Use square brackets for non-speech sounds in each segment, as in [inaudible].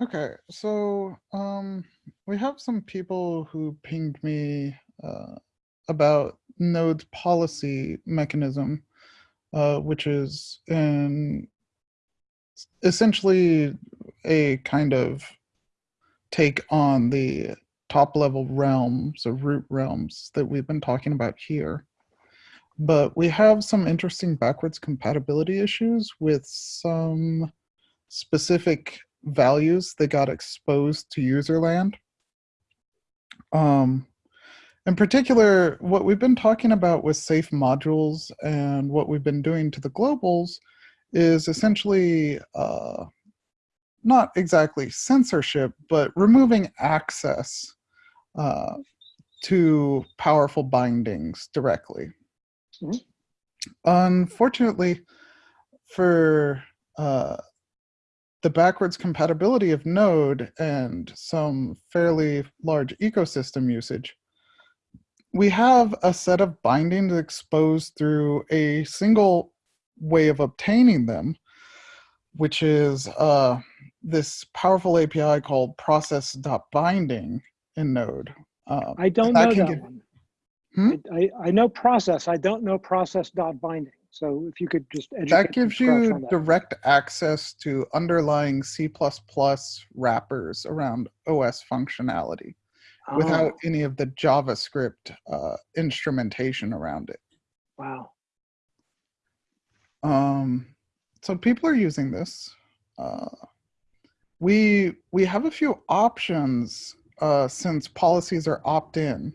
Okay, so um, we have some people who pinged me uh, about Node's policy mechanism, uh, which is in essentially a kind of take on the top level realms or root realms that we've been talking about here. But we have some interesting backwards compatibility issues with some specific values that got exposed to userland. Um, in particular, what we've been talking about with safe modules and what we've been doing to the globals is essentially uh, not exactly censorship, but removing access uh, to powerful bindings directly. Mm -hmm. Unfortunately, for uh, the backwards compatibility of Node and some fairly large ecosystem usage, we have a set of bindings exposed through a single way of obtaining them, which is uh, this powerful API called process.binding in Node. Uh, I don't that know that get, one. Hmm? I, I, know process. I don't know process.binding. So if you could just That gives you that. direct access to underlying C++ wrappers around OS functionality oh. without any of the JavaScript uh, instrumentation around it. Wow. Um, so people are using this. Uh, we we have a few options uh, since policies are opt-in.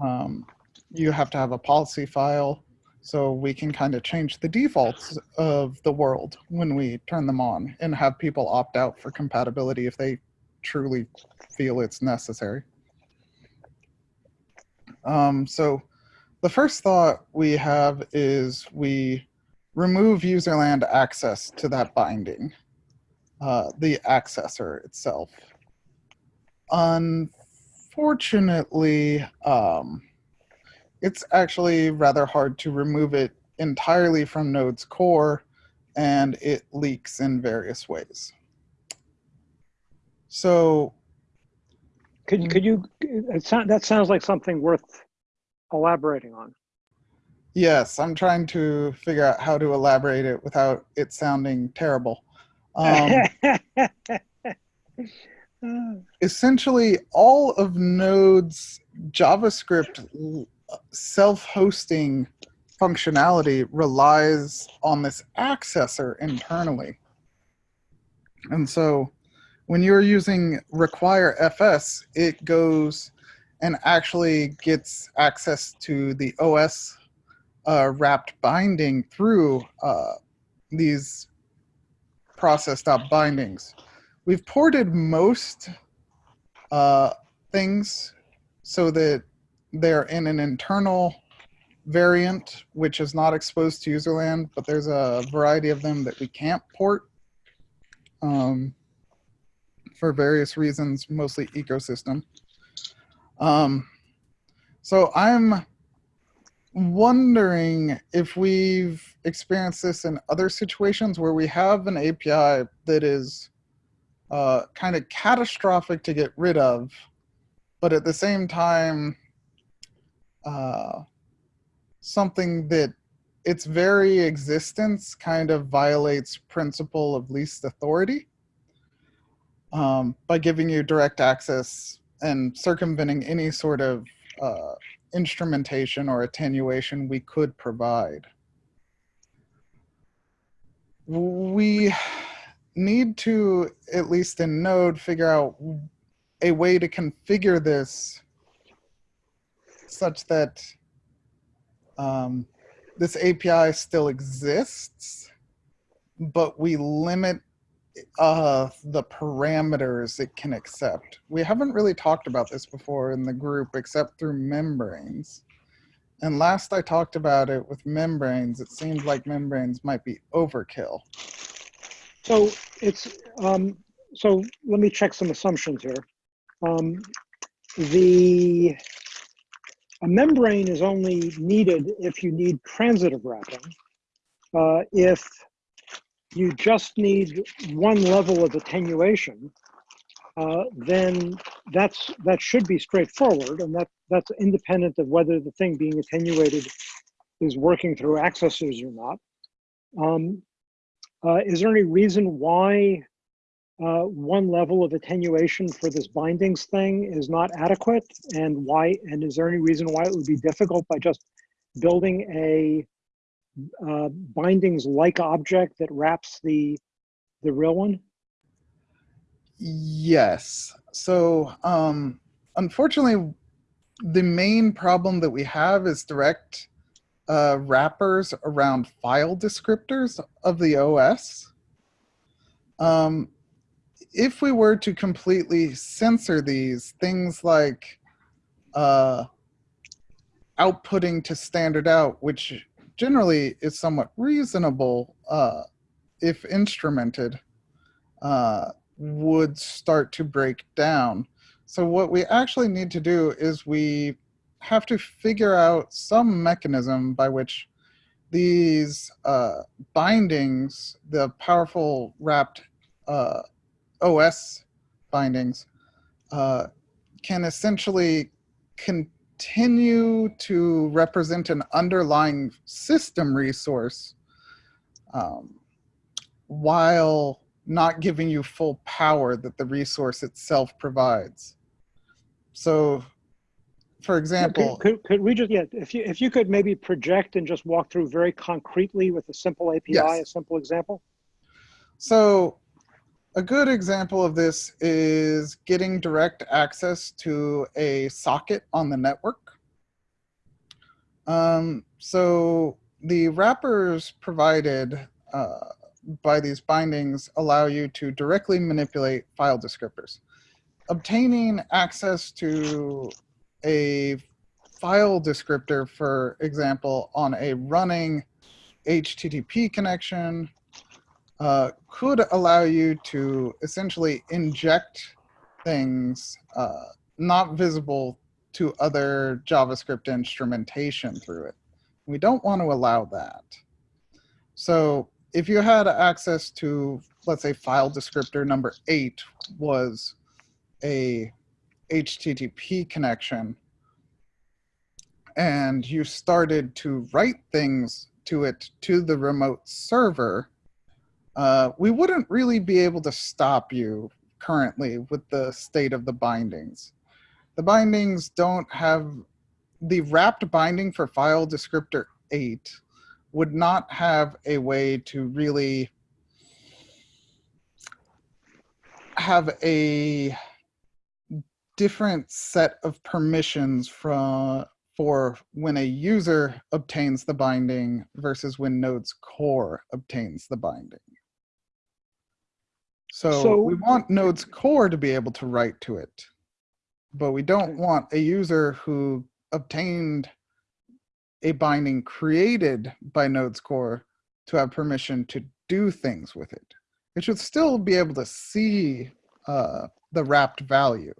Um, you have to have a policy file so we can kind of change the defaults of the world when we turn them on and have people opt out for compatibility if they truly feel it's necessary. Um, so the first thought we have is we remove userland access to that binding, uh, the accessor itself. Unfortunately, um, it's actually rather hard to remove it entirely from Node's core, and it leaks in various ways. So, could could you? Sound, that sounds like something worth elaborating on. Yes, I'm trying to figure out how to elaborate it without it sounding terrible. Um, [laughs] essentially, all of Node's JavaScript self-hosting functionality relies on this accessor internally. And so when you're using require FS, it goes and actually gets access to the OS uh, wrapped binding through uh, these process.bindings. We've ported most uh, things so that they're in an internal variant, which is not exposed to userland, but there's a variety of them that we can't port um, for various reasons, mostly ecosystem. Um, so I'm wondering if we've experienced this in other situations where we have an API that is uh, kind of catastrophic to get rid of, but at the same time, uh, something that its very existence kind of violates principle of least authority um, by giving you direct access and circumventing any sort of uh, instrumentation or attenuation we could provide. We need to, at least in Node, figure out a way to configure this such that um, this API still exists, but we limit uh, the parameters it can accept. We haven't really talked about this before in the group except through membranes. And last I talked about it with membranes, it seemed like membranes might be overkill. So it's, um, so let me check some assumptions here. Um, the a membrane is only needed if you need transitive wrapping. Uh, if you just need one level of attenuation, uh, then that's that should be straightforward, and that that's independent of whether the thing being attenuated is working through accessors or not. Um, uh, is there any reason why uh, one level of attenuation for this bindings thing is not adequate, and why? And is there any reason why it would be difficult by just building a uh, bindings-like object that wraps the the real one? Yes. So, um, unfortunately, the main problem that we have is direct uh, wrappers around file descriptors of the OS. Um, if we were to completely censor these, things like uh, outputting to standard out, which generally is somewhat reasonable uh, if instrumented, uh, would start to break down. So what we actually need to do is we have to figure out some mechanism by which these uh, bindings, the powerful wrapped uh, OS bindings, uh, can essentially continue to represent an underlying system resource um, while not giving you full power that the resource itself provides. So for example, could, could, could, we just, yeah, if you, if you could maybe project and just walk through very concretely with a simple API, yes. a simple example? So a good example of this is getting direct access to a socket on the network. Um, so the wrappers provided uh, by these bindings allow you to directly manipulate file descriptors. Obtaining access to a file descriptor, for example, on a running HTTP connection uh, could allow you to essentially inject things uh, not visible to other JavaScript instrumentation through it. We don't want to allow that. So if you had access to, let's say, file descriptor number eight was a HTTP connection, and you started to write things to it to the remote server, uh, we wouldn't really be able to stop you currently with the state of the bindings. The bindings don't have, the wrapped binding for file descriptor 8 would not have a way to really have a different set of permissions from for when a user obtains the binding versus when Node's core obtains the binding. So, so we want Node's core to be able to write to it, but we don't want a user who obtained a binding created by Node's core to have permission to do things with it. It should still be able to see uh, the wrapped value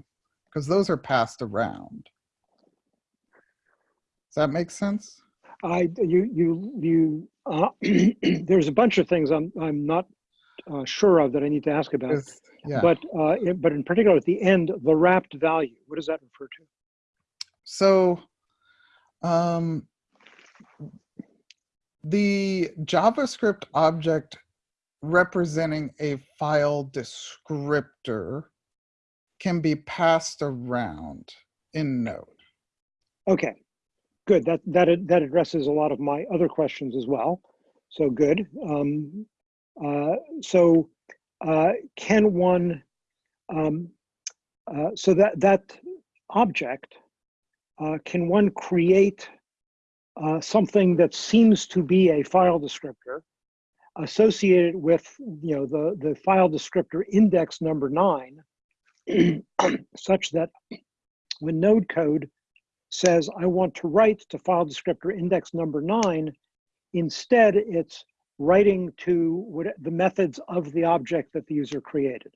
because those are passed around. Does that make sense? I you you you uh, [clears throat] there's a bunch of things I'm I'm not uh, sure of that I need to ask about. Yeah. But uh, but in particular at the end, the wrapped value. What does that refer to? So, um, the JavaScript object representing a file descriptor can be passed around in Node. Okay, good. That that that addresses a lot of my other questions as well. So good. Um, uh, so uh, can one? Um, uh, so that that object uh, can one create uh, something that seems to be a file descriptor associated with you know the the file descriptor index number nine [clears throat] such that when node code says I want to write to file descriptor index number nine, instead it's writing to what, the methods of the object that the user created.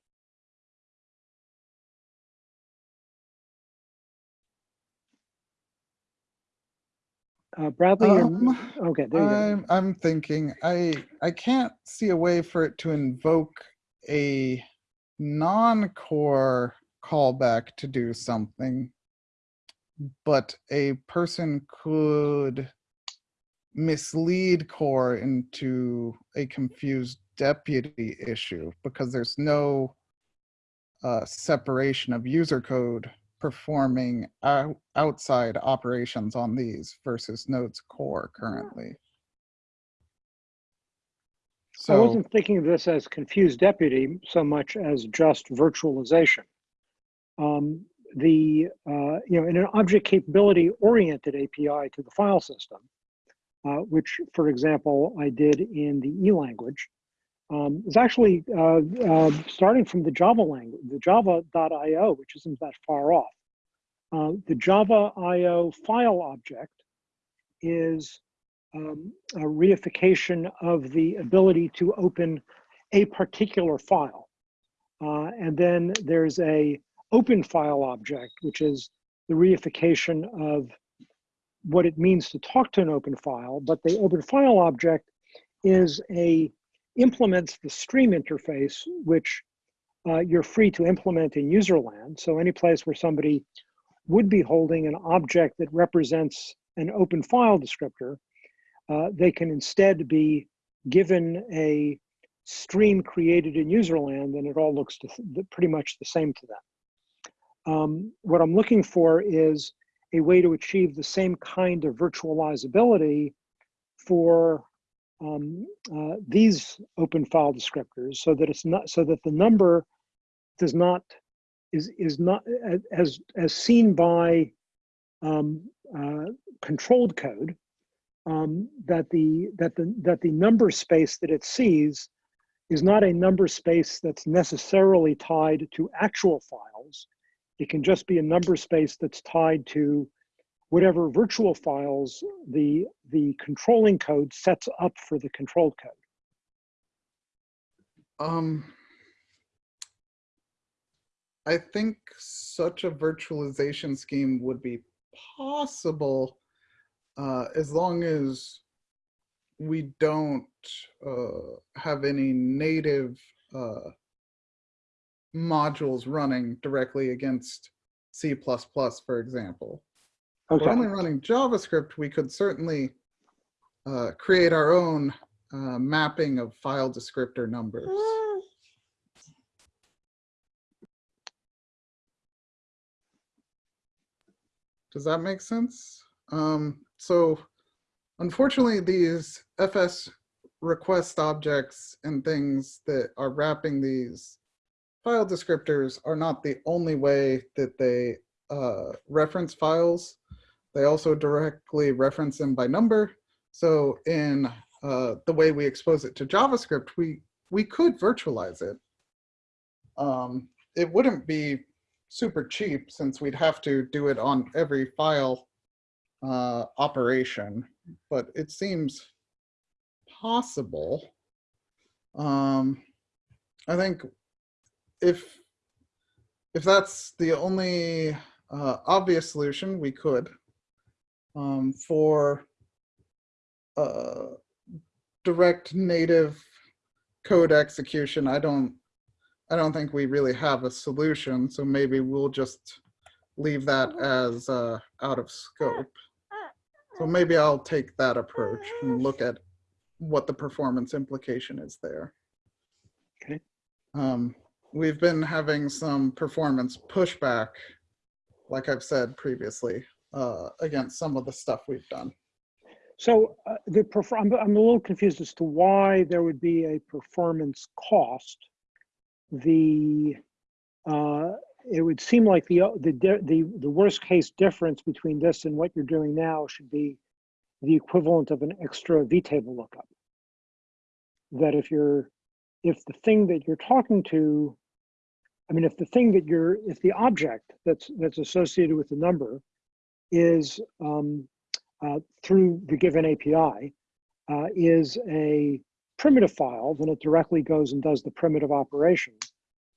uh, Bradley, Um, okay, there you. I'm I'm thinking I I can't see a way for it to invoke a non-core callback to do something, but a person could mislead core into a confused deputy issue because there's no uh, separation of user code performing outside operations on these versus Node's core currently. I wasn't thinking of this as confused deputy so much as just virtualization. Um, the, uh, you know, in an object capability oriented API to the file system, uh, which, for example, I did in the E language, um, is actually uh, uh, starting from the Java language, the java.io, which isn't that far off. Uh, the Java IO file object is um, a reification of the ability to open a particular file. Uh, and then there's a open file object, which is the reification of what it means to talk to an open file. But the open file object is a implements the stream interface, which uh, you're free to implement in user land. So any place where somebody would be holding an object that represents an open file descriptor, uh, they can instead be given a stream created in userland and it all looks to pretty much the same to them. Um, what I'm looking for is a way to achieve the same kind of virtualizability for um, uh, these open file descriptors so that it's not so that the number does not is is not as as seen by um, uh, controlled code um, that the that the that the number space that it sees is not a number space that's necessarily tied to actual files. It can just be a number space that's tied to whatever virtual files the the controlling code sets up for the controlled code. um, I think such a virtualization scheme would be possible uh, as long as we don't uh, have any native uh, modules running directly against C++, for example. If Okay. we're only running JavaScript, we could certainly uh, create our own uh, mapping of file descriptor numbers. Does that make sense? Um, so unfortunately, these FS request objects and things that are wrapping these file descriptors are not the only way that they uh, reference files. They also directly reference them by number. So in uh, the way we expose it to JavaScript, we, we could virtualize it. Um, it wouldn't be super cheap since we'd have to do it on every file uh, operation, but it seems possible. Um, I think if if that's the only uh, obvious solution, we could. Um, for uh, direct native code execution, I don't I don't think we really have a solution, so maybe we'll just leave that as uh, out of scope. So maybe I'll take that approach and look at what the performance implication is there. Okay. Um, we've been having some performance pushback, like I've said previously, uh, against some of the stuff we've done. So uh, the perfor- I'm, I'm a little confused as to why there would be a performance cost. The uh, it would seem like the the the the worst case difference between this and what you're doing now should be the equivalent of an extra vtable lookup. That if you're if the thing that you're talking to, I mean, if the thing that you're if the object that's that's associated with the number is um, uh, through the given API uh, is a primitive file, then it directly goes and does the primitive operation.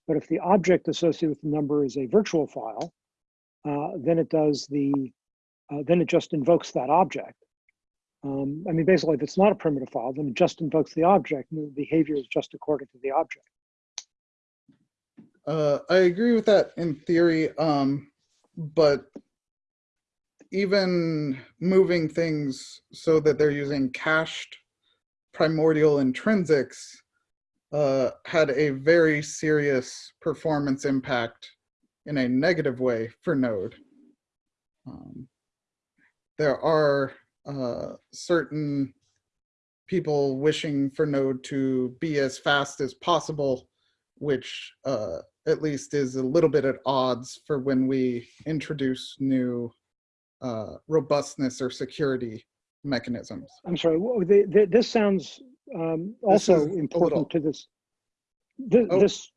But if the object associated with the number is a virtual file, uh, then it does the, uh, then it just invokes that object. Um, I mean, basically, if it's not a primitive file, then it just invokes the object, and the behavior is just according to the object. Uh, I agree with that in theory, um, but even moving things so that they're using cached primordial intrinsics uh, had a very serious performance impact in a negative way for Node. Um, there are uh, certain people wishing for Node to be as fast as possible, which uh, at least is a little bit at odds for when we introduce new uh, robustness or security mechanisms. I'm sorry, this sounds um, also is a little- important to this. Th- Oh. This,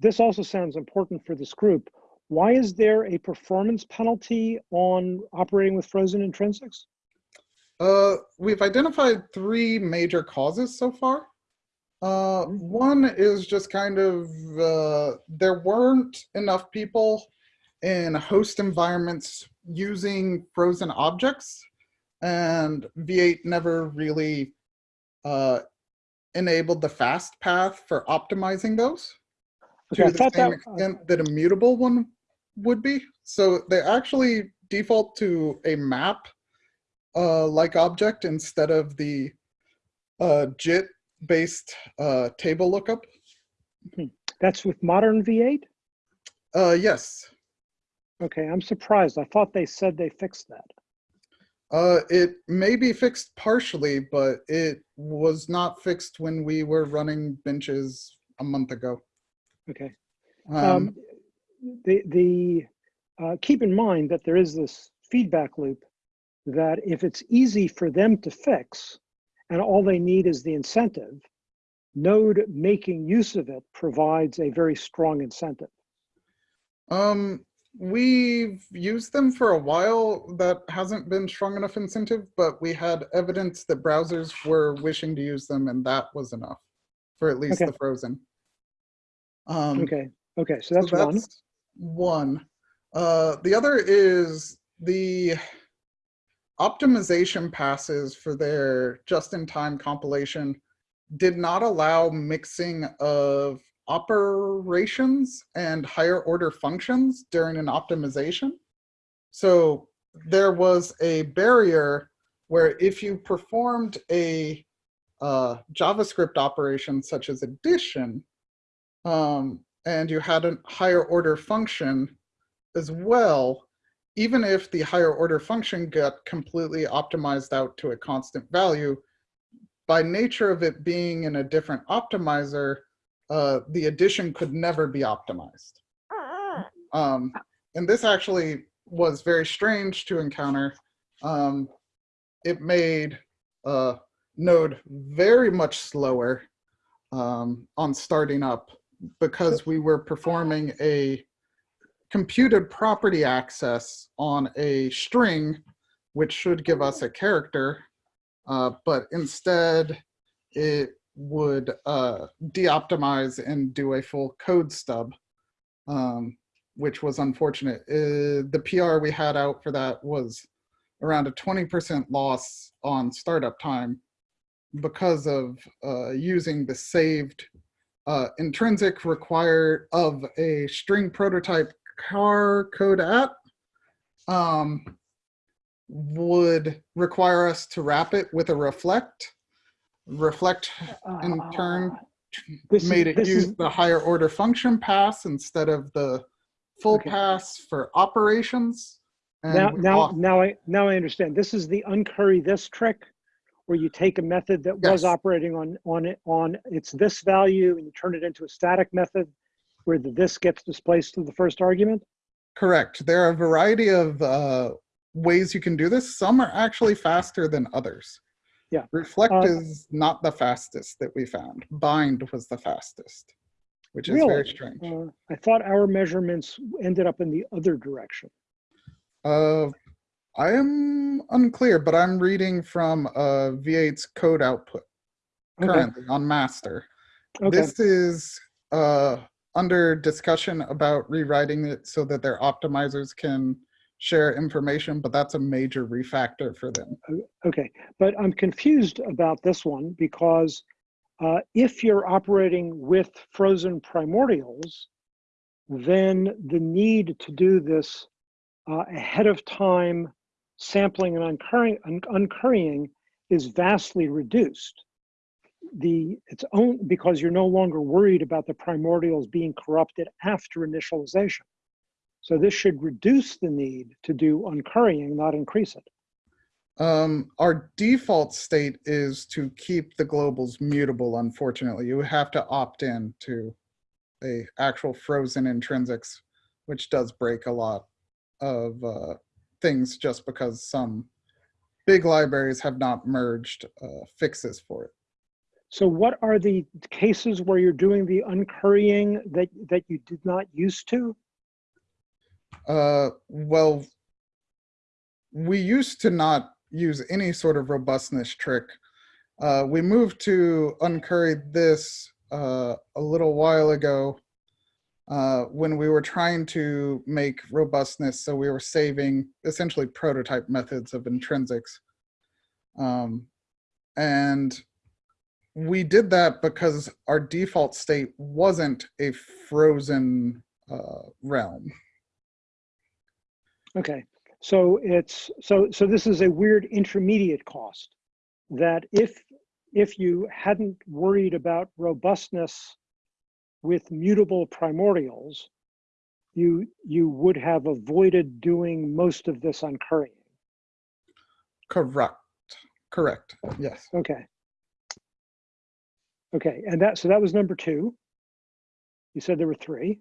this also sounds important for this group. Why is there a performance penalty on operating with frozen intrinsics? Uh, we've identified three major causes so far. Uh, one is just kind of uh, there weren't enough people in host environments using frozen objects, and V8 never really uh, enabled the fast path for optimizing those Okay, to the same that- extent that a mutable one would be. So they actually default to a map uh, like object instead of the uh, JIT based uh, table lookup. That's with modern V8? Uh, yes, Okay, I'm surprised. I thought they said they fixed that. Uh, it may be fixed partially, but it was not fixed when we were running benches a month ago. Okay. Um, Um, the the uh, keep in mind that there is this feedback loop that if it's easy for them to fix and all they need is the incentive, Node making use of it provides a very strong incentive. Um, we've used them for a while. That hasn't been strong enough incentive, but we had evidence that browsers were wishing to use them, and that was enough for at least Okay. the frozen. Um, Okay. Okay. So that's, so that's, one. One. Uh, the other is the optimization passes for their just-in-time compilation did not allow mixing of operations and higher order functions during an optimization. So there was a barrier where if you performed a uh, JavaScript operation such as addition, um, and you had a higher order function as well, even if the higher order function got completely optimized out to a constant value, by nature of it being in a different optimizer, uh, the addition could never be optimized. Um, and this actually was very strange to encounter. Um, it made uh, Node very much slower um, on starting up because we were performing a computed property access on a string, which should give us a character, uh, but instead it would uh, de-optimize and do a full code stub, um, which was unfortunate. Uh, the PR we had out for that was around a 20% loss on startup time because of uh, using the saved uh, intrinsic required of a string prototype charCodeAt um, would require us to wrap it with a reflect. Reflect in turn Ah, this is- made it use is- the higher order function pass instead of the full Okay. pass for operations. and Now, now, now I, now I understand. This is the uncurry this trick where you take a method that was operating on, on it, on its this value and you turn it into a static method where the this gets displaced to the first argument? Correct. There are a variety of uh, ways you can do this. Some are actually faster than others. Yeah. Reflect Uh, is not the fastest that we found. Bind was the fastest, which is very strange. Uh, I thought our measurements ended up in the other direction. Uh, I am unclear, but I'm reading from uh, V8's code output Okay, currently on master. okay, This is uh, under discussion about rewriting it so that their optimizers can share information, but that's a major refactor for them. Okay, but I'm confused about this one because uh, if you're operating with frozen primordials, then the need to do this uh, ahead of time sampling and uncurrying, un uncurrying is vastly reduced. The it's only because you're no longer worried about the primordials being corrupted after initialization. So this should reduce the need to do uncurrying, not increase it. Um, our default state is to keep the globals mutable, unfortunately. You have to opt in to a actual frozen intrinsics, which does break a lot of uh, things just because some big libraries have not merged uh, fixes for it. So what are the cases where you're doing the uncurrying that, that you did not used to? Uh, well, we used to not use any sort of robustness trick. Uh, we moved to uncurry this uh, a little while ago uh, when we were trying to make robustness. So we were saving essentially prototype methods of intrinsics. Um, and we did that because our default state wasn't a frozen uh, realm. Okay, so it's so so this is a weird intermediate cost that if if you hadn't worried about robustness with mutable primordials, you you would have avoided doing most of this uncurrying. Correct. Correct. Yes. Okay. Okay, and that so that was number two. You said there were three.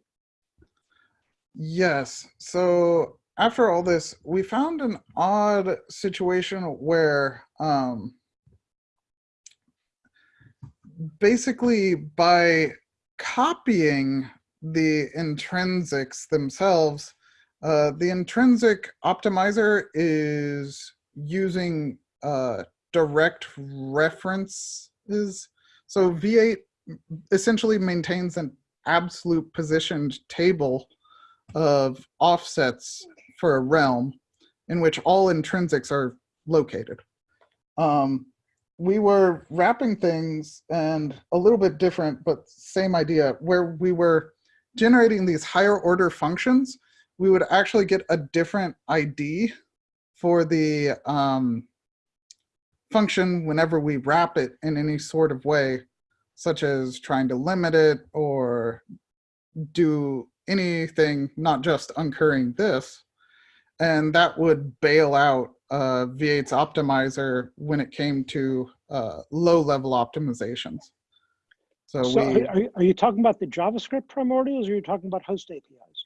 Yes. So after all this, we found an odd situation where um, basically by copying the intrinsics themselves, uh, the intrinsic optimizer is using uh, direct references. So V8 essentially maintains an absolute positioned table of offsets for a realm in which all intrinsics are located. Um, we were wrapping things and a little bit different, but same idea, where we were generating these higher order functions, we would actually get a different ID for the um, function whenever we wrap it in any sort of way, such as trying to limit it or do anything, not just uncurrying this and that would bail out uh, V8's optimizer when it came to uh, low-level optimizations. So, So we, are, are you talking about the JavaScript primordials or are you talking about host APIs?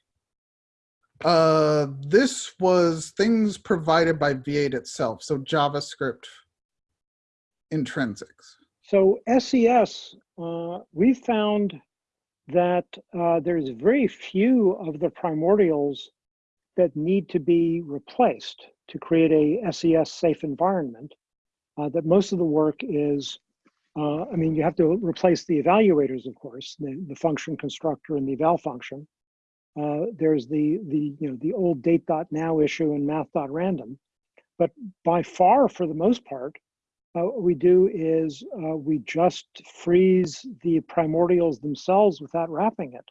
uh, this was things provided by V8 itself, so JavaScript intrinsics. So SES, uh, we found that uh, there's very few of the primordials that need to be replaced to create a SES safe environment. Uh, that most of the work is, uh, I mean, you have to replace the evaluators, of course, the, the function constructor and the eval function. Uh, there's the, the, you know, the old date.now issue and math.random. But by far, for the most part, uh, what we do is uh, we just freeze the primordials themselves without wrapping it.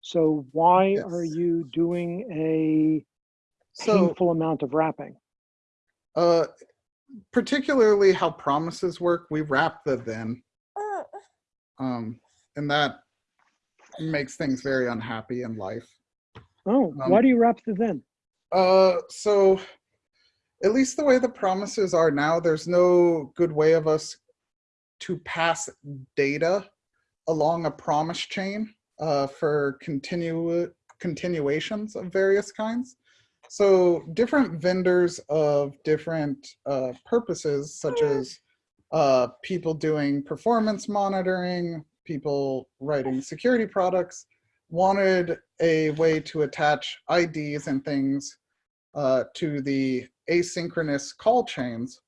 So why are you doing a So, painful amount of wrapping? uh, particularly how promises work, we wrap the then, um, and that makes things very unhappy in life. Oh, why Um, do you wrap the then? Uh, so at least the way the promises are now, there's no good way of us to pass data along a promise chain uh, for continue continuations of various kinds. So different vendors of different uh, purposes, such as uh, people doing performance monitoring, people writing security products, wanted a way to attach IDs and things uh, to the asynchronous call chains.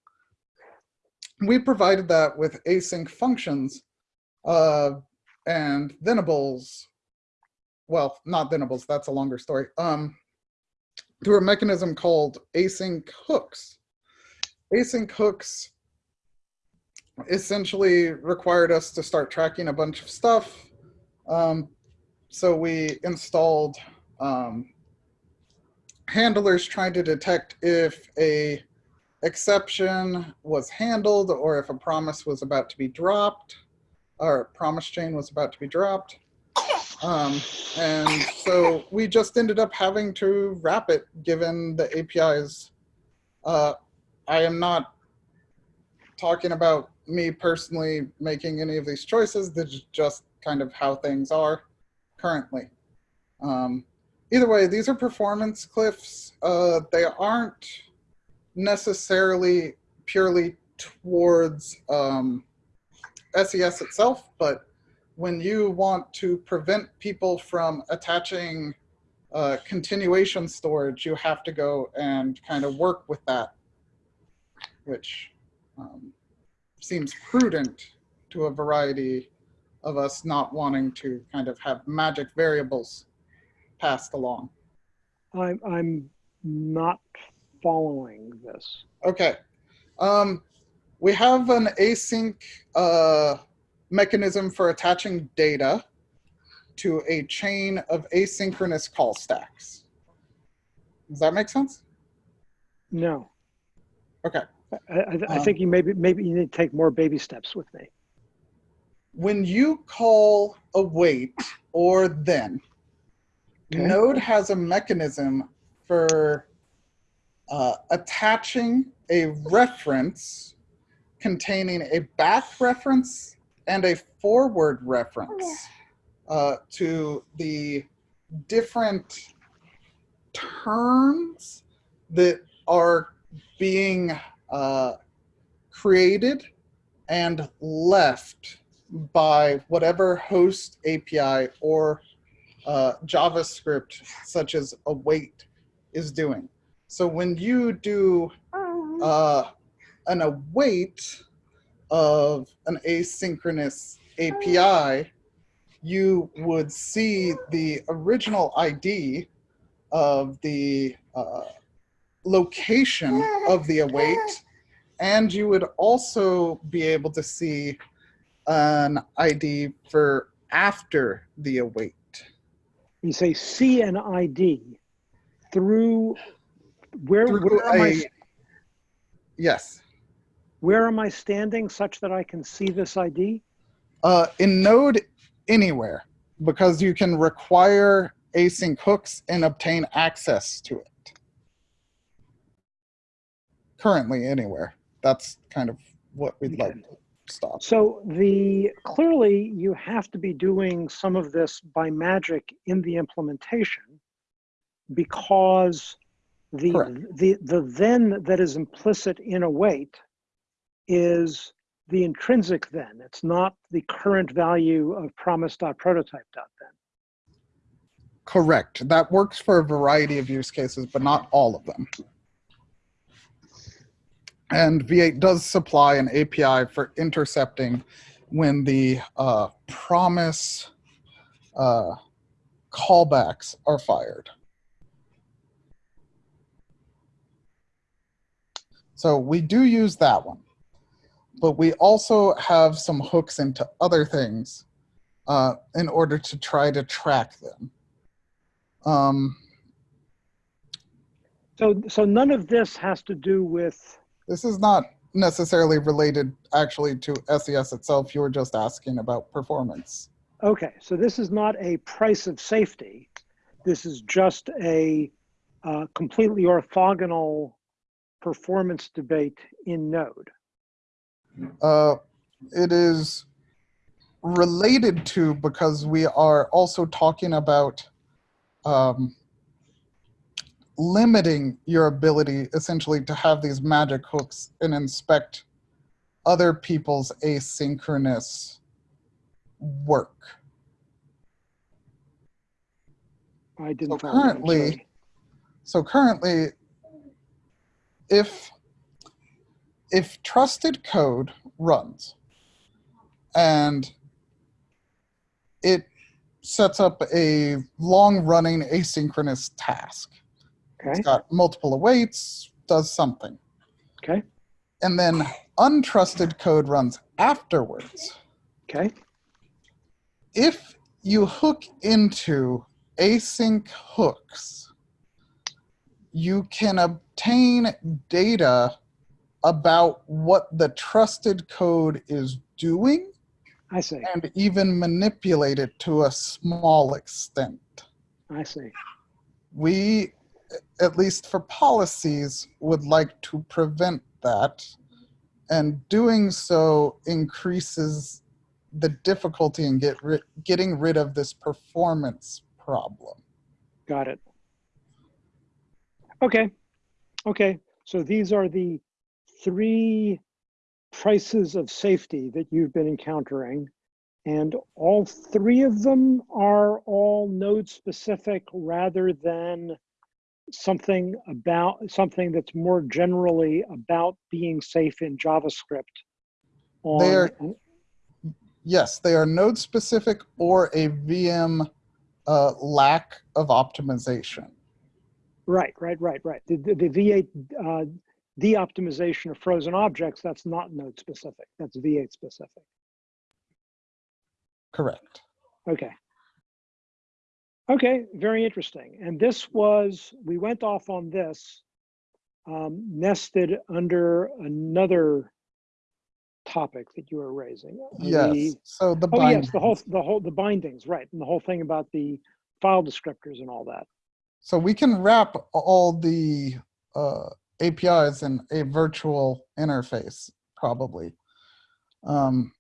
We provided that with async functions uh, and thenables. Well, not thenables, that's a longer story. Um, through a mechanism called async hooks. Async hooks essentially required us to start tracking a bunch of stuff. Um, so we installed um, handlers trying to detect if a exception was handled or if a promise was about to be dropped or promise chain was about to be dropped. Um, and so we just ended up having to wrap it given the APIs. Uh, I am not talking about me personally making any of these choices. This is just kind of how things are currently. Um, either way, these are performance cliffs. Uh, they aren't necessarily purely towards um, SES itself, but when you want to prevent people from attaching uh, continuation storage, you have to go and kind of work with that, which um, seems prudent to a variety of us not wanting to kind of have magic variables passed along. I'm, I'm not following this. Okay. Um, we have an async uh, mechanism for attaching data to a chain of asynchronous call stacks. Does that make sense? No. Okay. I, I, I Um, think you maybe maybe you need to take more baby steps with me. When you call await or then, Okay. Node has a mechanism for uh, attaching a reference containing a back reference and a forward reference uh, to the different terms that are being uh, created and left by whatever host API or uh, JavaScript such as await is doing. So when you do uh, an await of an asynchronous API, you would see the original ID of the uh, location of the await, and you would also be able to see an ID for after the await. You say C and ID through where Through where am, I, a- Yes. Where am I standing such that I can see this ID? Uh, in Node, anywhere, because you can require async hooks and obtain access to it. Currently, anywhere. That's kind of what we'd like to stop. So the clearly you have to be doing some of this by magic in the implementation because the Correct. the the then that is implicit in await is the intrinsic then. It's not the current value of promise.prototype.then. Correct. That works for a variety of use cases, but not all of them. And V8 does supply an API for intercepting when the uh, promise uh, callbacks are fired. So we do use that one. But we also have some hooks into other things uh, in order to try to track them. Um, So so none of this has to do with this is not necessarily related actually to SES itself. You were just asking about performance. Okay, so this is not a price of safety. This is just a uh, completely orthogonal performance debate in Node. Uh, it is related to because we are also talking about um, limiting your ability essentially to have these magic hooks and inspect other people's asynchronous work. I didn't So currently- So currently, if if trusted code runs and it sets up a long running asynchronous task Okay, It's got multiple awaits, does something. okay, And then untrusted code runs afterwards. okay, If you hook into async hooks, you can obtain data about what the trusted code is doing I see, and even manipulate it to a small extent. I see. We, at least for policies, would like to prevent that. And doing so increases the difficulty in get ri- getting rid of this performance problem. Got it. Okay, okay. So these are the three prices of safety that you've been encountering. And all three of them are all node specific rather than something about something that's more generally about being safe in JavaScript. They are- Yes, they are node specific or a VM uh, lack of optimization. Right, right, right, right. The, the, the V8 uh, de-optimization of frozen objects, that's not node specific. That's V8 specific. Correct. Okay. Okay, very interesting. And this was, we went off on this um, nested under another topic that you were raising. Yes. the- So the Oh, yes, the whole, the whole, the bindings, right. And the whole thing about the file descriptors and all that. So we can wrap all the uh, APIs in a virtual interface, probably. Um,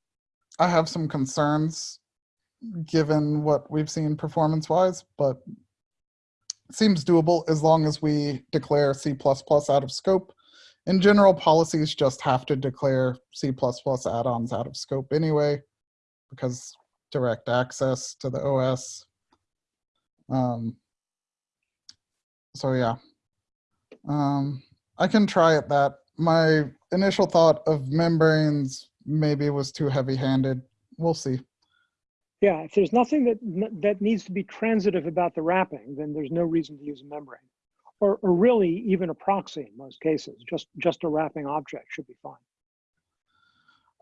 I have some concerns given what we've seen performance-wise, but seems doable as long as we declare C++ out of scope. In general, policies just have to declare C++ add-ons out of scope anyway, because direct access to the OS. Um, so yeah, um, I can try it that. My initial thought of membranes maybe was too heavy-handed. We'll see. Yeah, if there's nothing that, that needs to be transitive about the wrapping, then there's no reason to use a membrane. Or, or really even a proxy in most cases, just, just a wrapping object should be fine.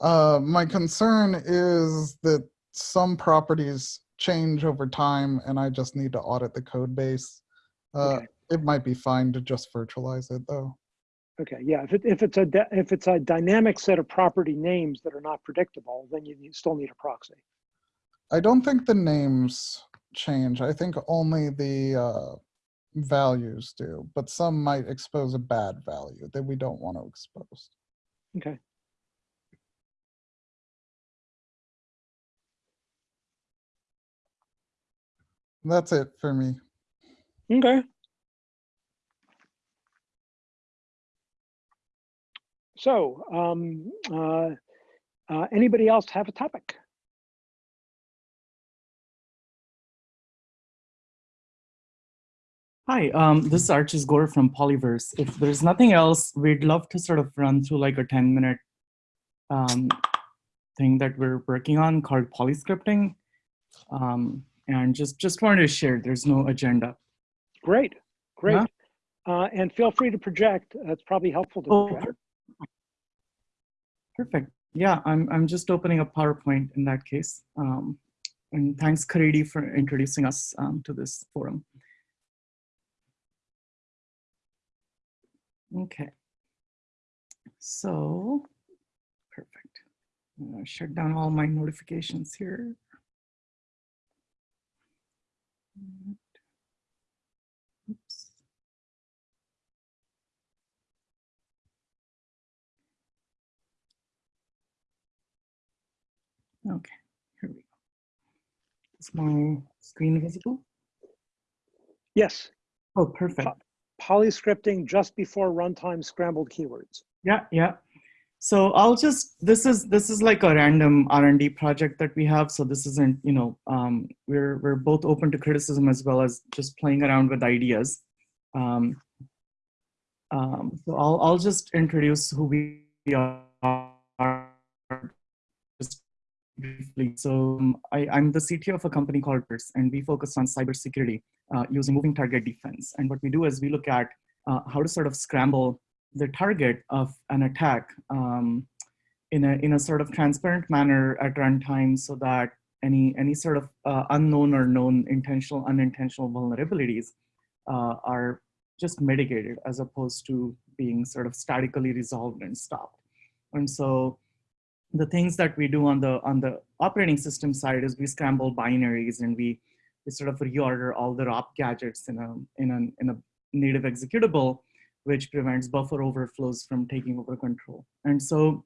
Uh, my concern is that some properties change over time and I just need to audit the code base. Uh, Okay. It might be fine to just virtualize it though. Okay, yeah, if it, if it's a, if it's a dynamic set of property names that are not predictable, then you, you still need a proxy. I don't think the names change. I think only the uh, values do, but some might expose a bad value that we don't want to expose. Okay, That's it for me. okay. So, um, uh, uh, anybody else have a topic? Hi, um, this is Archis Gore from Polyverse. If there's nothing else, we'd love to sort of run through like a 10 minute um, thing that we're working on called polyscripting. Um, and just, just wanted to share, there's no agenda. Great, great. Yeah. Uh, and feel free to project. That's probably helpful to Oh, project. Perfect. Yeah, I'm, I'm just opening up PowerPoint in that case. Um, and thanks, Caridy, for introducing us um, to this forum. Okay. So, perfect. Shut down all my notifications here. Oops. Okay, here we go. Is my screen visible? Yes, Oh, perfect. polyscripting just before runtime scrambled keywords. Yeah, yeah. So I'll just this is this is like a random R and D project that we have. So this isn't you know um, we're we're both open to criticism as well as just playing around with ideas. Um, um, so I'll I'll just introduce who we are just briefly. So um, I, am the CTO of a company called Pers, and we focus on cybersecurity uh, using moving target defense. And what we do is we look at uh, how to sort of scramble the target of an attack um, in, a, in a sort of transparent manner at runtime so that any, any sort of uh, unknown or known intentional, unintentional vulnerabilities uh, are just mitigated as opposed to being sort of statically resolved and stopped. And so the things that we do on the on the operating system side is we scramble binaries and we, we sort of reorder all the ROP gadgets in a in in a native executable, which prevents buffer overflows from taking over control. And so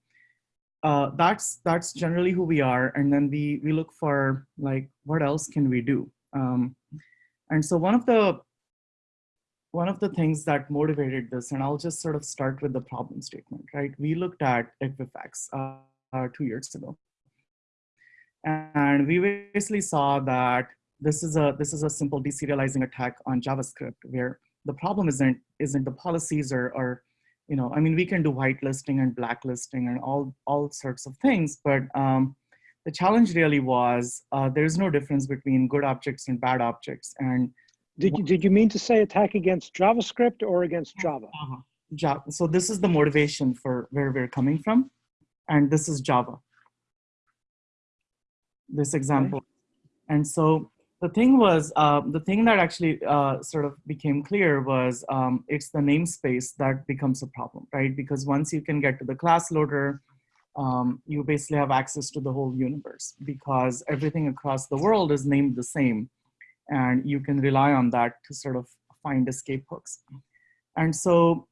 uh, that's that's generally who we are. And then we we look for like what else can we do. Um, and so one of the one of the things that motivated this, and I'll just sort of start with the problem statement, right? We looked at Equifax. Uh, uh, two years ago. And we basically saw that this is a this is a simple deserializing attack on JavaScript where the problem isn't isn't the policies or or you know I mean we can do whitelisting and blacklisting and all all sorts of things, but um, the challenge really was uh, there's no difference between good objects and bad objects. And did you did you mean to say attack against JavaScript or against Java? Uh -huh. Java. So this is the motivation for where we're coming from and this is Java, this example. Okay. And so the thing was, uh, the thing that actually uh, sort of became clear was um, it's the namespace that becomes a problem, right? Because once you can get to the class loader, um, you basically have access to the whole universe because everything across the world is named the same and you can rely on that to sort of find escape hooks. And so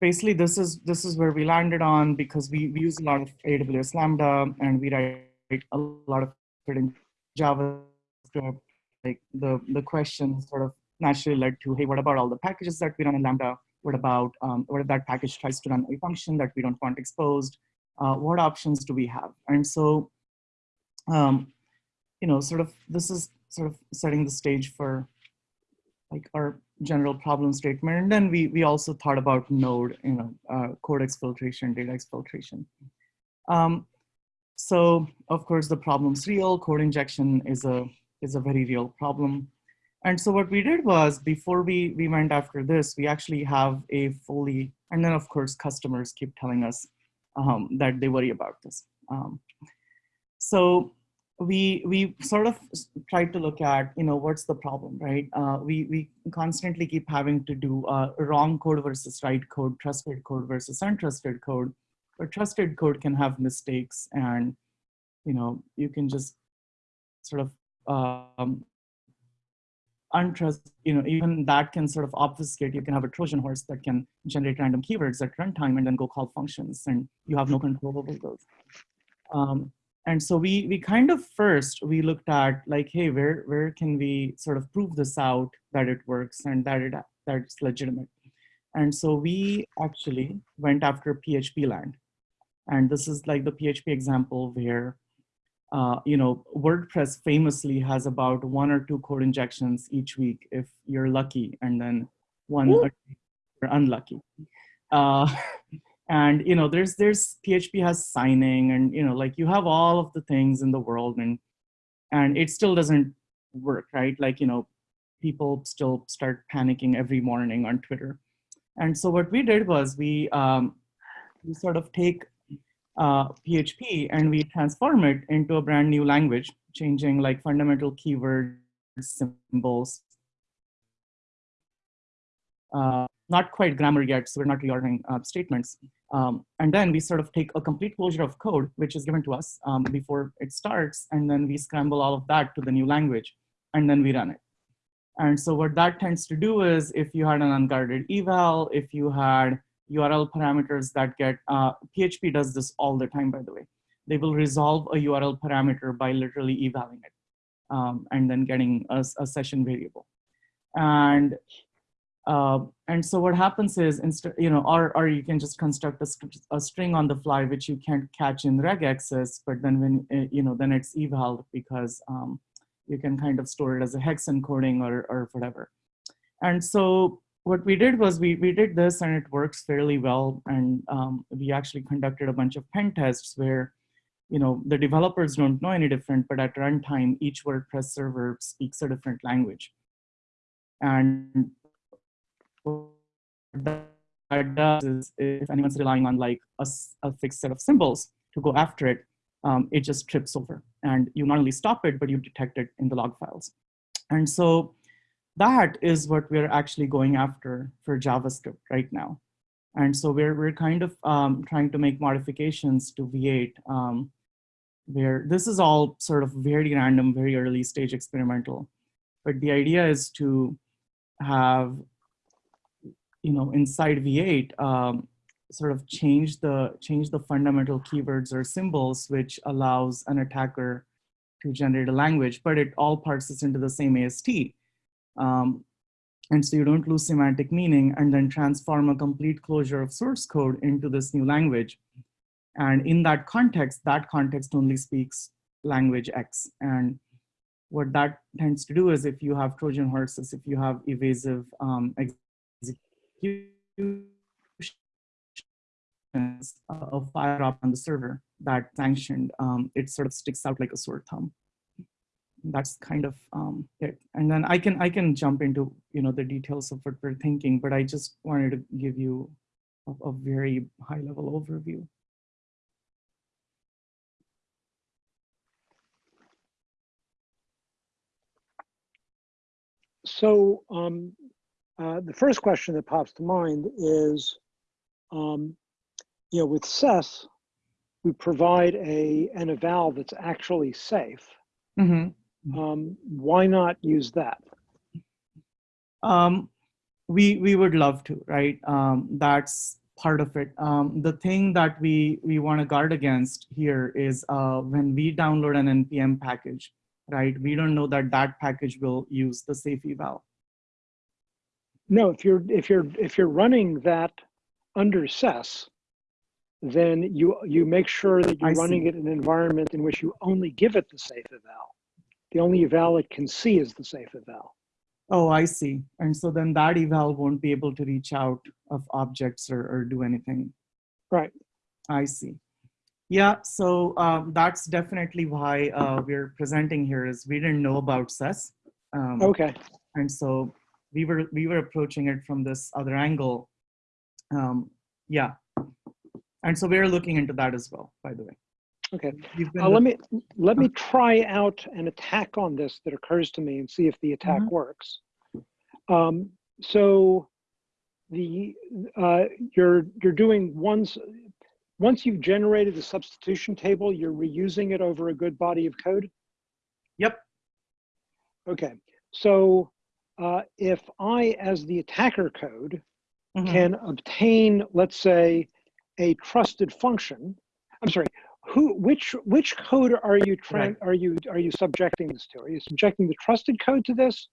basically this is this is where we landed on because we, we use a lot of AWS Lambda and we write a lot of it in JavaScript. Like the, the question sort of naturally led to, hey, what about all the packages that we run in Lambda? What about, um, what if that package tries to run a function that we don't want exposed? Uh, what options do we have? And so, um, you know, sort of, this is sort of setting the stage for like our general problem statement. And then we, we also thought about node, you know, uh, code exfiltration, data exfiltration. Um, so of course the problem's real, code injection is a, is a very real problem. And so what we did was before we, we went after this, we actually have a fully, and then of course customers keep telling us um, that they worry about this. Um, so we we sort of tried to look at you know what's the problem right? Uh, we we constantly keep having to do uh, wrong code versus right code trusted code versus untrusted code. But trusted code can have mistakes and you know you can just sort of um, untrust you know even that can sort of obfuscate. You can have a trojan horse that can generate random keywords at runtime and then go call functions and you have no control over those. Um, and so we we kind of first we looked at like hey where where can we sort of prove this out that it works and that it that it's legitimate? And so we actually went after php land. And this is like the php example where uh, you know wordpress famously has about one or two code injections each week if you're lucky and then one or you're unlucky. Uh, [laughs] and you know there's there's php has signing and you know like you have all of the things in the world and and it still doesn't work right? Like you know people still start panicking every morning on twitter. And so what we did was we um, we sort of take uh, php and we transform it into a brand new language changing like fundamental keywords symbols uh, not quite grammar yet, so we're not reordering uh, statements. Um, and then we sort of take a complete closure of code, which is given to us um, before it starts, and then we scramble all of that to the new language, and then we run it. And so what that tends to do is if you had an unguarded eval, if you had URL parameters that get, uh, PHP does this all the time, by the way. They will resolve a URL parameter by literally evaling it um, and then getting a, a session variable. And uh, and so what happens is, instead, you know, or, or you can just construct a, a, string on the fly, which you can't catch in regex, but then when, uh, you know, then it's eval because um, you can kind of store it as a hex encoding or, or whatever. And so what we did was we, we did this and it works fairly well. And um, we actually conducted a bunch of pen tests where you know, the developers don't know any different, but at runtime, each WordPress server speaks a different language. And that does is if anyone's relying on like a, a fixed set of symbols to go after it, um, it just trips over. And you not only stop it, but you detect it in the log files. And so that is what we're actually going after for JavaScript right now. And so we're, we're kind of um, trying to make modifications to V8 um, where this is all sort of very random, very early stage experimental. But the idea is to have, you know, inside V8, um, sort of change the, change the fundamental keywords or symbols, which allows an attacker to generate a language, but it all parses into the same AST. Um, and so you don't lose semantic meaning and then transform a complete closure of source code into this new language. And in that context, that context only speaks language X. And what that tends to do is if you have Trojan horses, if you have evasive um, of fire up on the server that sanctioned, um, it sort of sticks out like a sore thumb. That's kind of um, it. And then I can I can jump into you know the details of what we're thinking, but I just wanted to give you a, a very high level overview. So um, uh, the first question that pops to mind is, um, you know, with SES, we provide a an eval that's actually safe. Mm -hmm. um, why not use that? Um, we we would love to, right? Um, that's part of it. Um, the thing that we we want to guard against here is uh, when we download an npm package, right? We don't know that that package will use the safe eval. No, if you're if you're if you're running that under SES, then you you make sure that you're I running see. it in an environment in which you only give it the safe eval. The only eval it can see is the safe eval. Oh, I see. And so then that eval won't be able to reach out of objects or, or do anything. Right. I see. Yeah, so um, that's definitely why uh, we're presenting here is we didn't know about SES. Um, Okay. And so we were we were approaching it from this other angle. Um, yeah. And so we're looking into that as well, by the way. Okay. Uh, let me let me try out an attack on this that occurs to me and see if the attack Mhm. works. Um, so the uh, you're you're doing once once you've generated the substitution table, you're reusing it over a good body of code. Yep. Okay. So uh, if I, as the attacker code, Mhm. can obtain, let's say, a trusted function. I'm sorry. Who, which, which code are you trying? Are you are you subjecting this to? Are you subjecting the trusted code to this,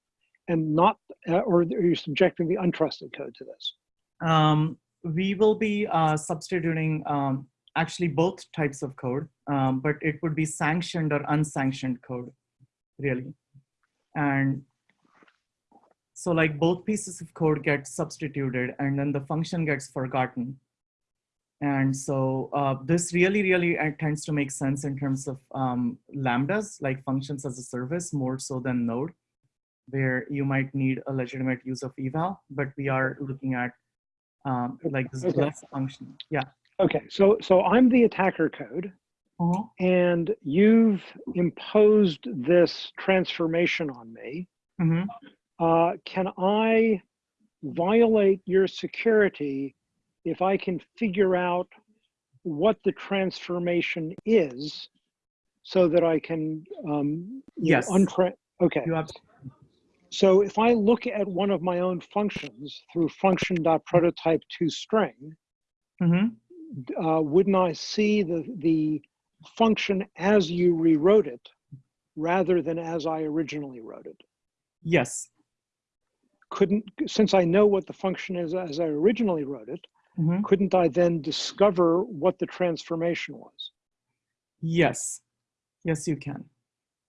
and not, uh, or are you subjecting the untrusted code to this? Um, we will be uh, substituting um, actually both types of code, um, but it would be sanctioned or unsanctioned code, really. And so like both pieces of code get substituted and then the function gets forgotten. And so uh, this really, really uh, tends to make sense in terms of um, lambdas, like functions as a service, more so than node, where you might need a legitimate use of eval, but we are looking at um, like this Okay. less function. Yeah. Okay. So so I'm the attacker code, Uh-huh. and you've imposed this transformation on me. Mhm. Uh, can I violate your security if I can figure out what the transformation is so that I can um, know, Yes. untra- okay. So if I look at one of my own functions through function.prototype to string, Mhm. uh, wouldn't I see the, the function as you rewrote it rather than as I originally wrote it? Yes. Couldn't, since I know what the function is as I originally wrote it, Mhm. couldn't I then discover what the transformation was? Yes. Yes, you can.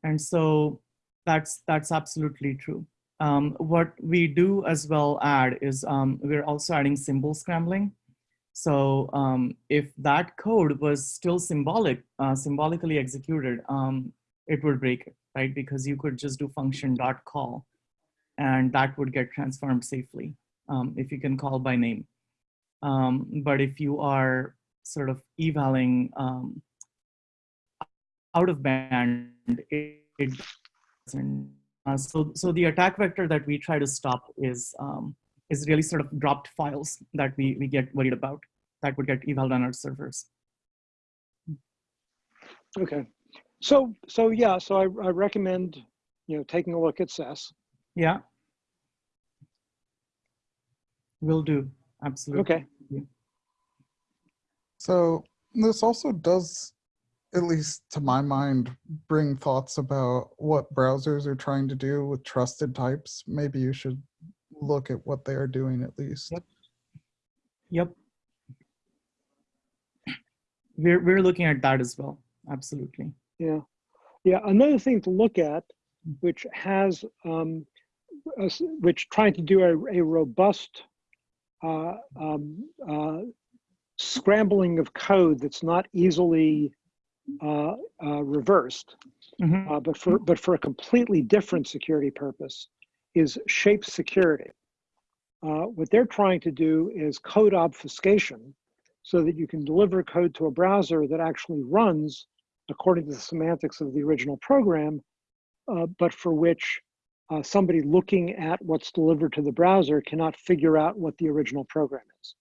And so that's that's absolutely true. Um, what we do as well add is um, we're also adding symbol scrambling. So um, if that code was still symbolic, uh, symbolically executed, um, it would break it, right? Because you could just do function dot call and that would get transformed safely um, if you can call by name. Um, but if you are sort of evaling um, out of band, it, it doesn't. Uh, so, so the attack vector that we try to stop is um, is really sort of dropped files that we, we get worried about that would get eval on our servers. Okay. So, so yeah, so I, I recommend, you know, taking a look at SES. Yeah. Will do. Absolutely. Okay. So this also does, at least to my mind, bring thoughts about what browsers are trying to do with trusted types. Maybe you should look at what they are doing at least. Yep. Yep. We're, we're looking at that as well. Absolutely. Yeah. Yeah. Another thing to look at, which has, um, a s- which trying to do a, a robust uh, um, uh, scrambling of code that's not easily uh, uh, reversed, Mhm. uh, but for but for a completely different security purpose, is shape security. Uh, what they're trying to do is code obfuscation, so that you can deliver code to a browser that actually runs according to the semantics of the original program, uh, but for which uh, somebody looking at what's delivered to the browser cannot figure out what the original program is,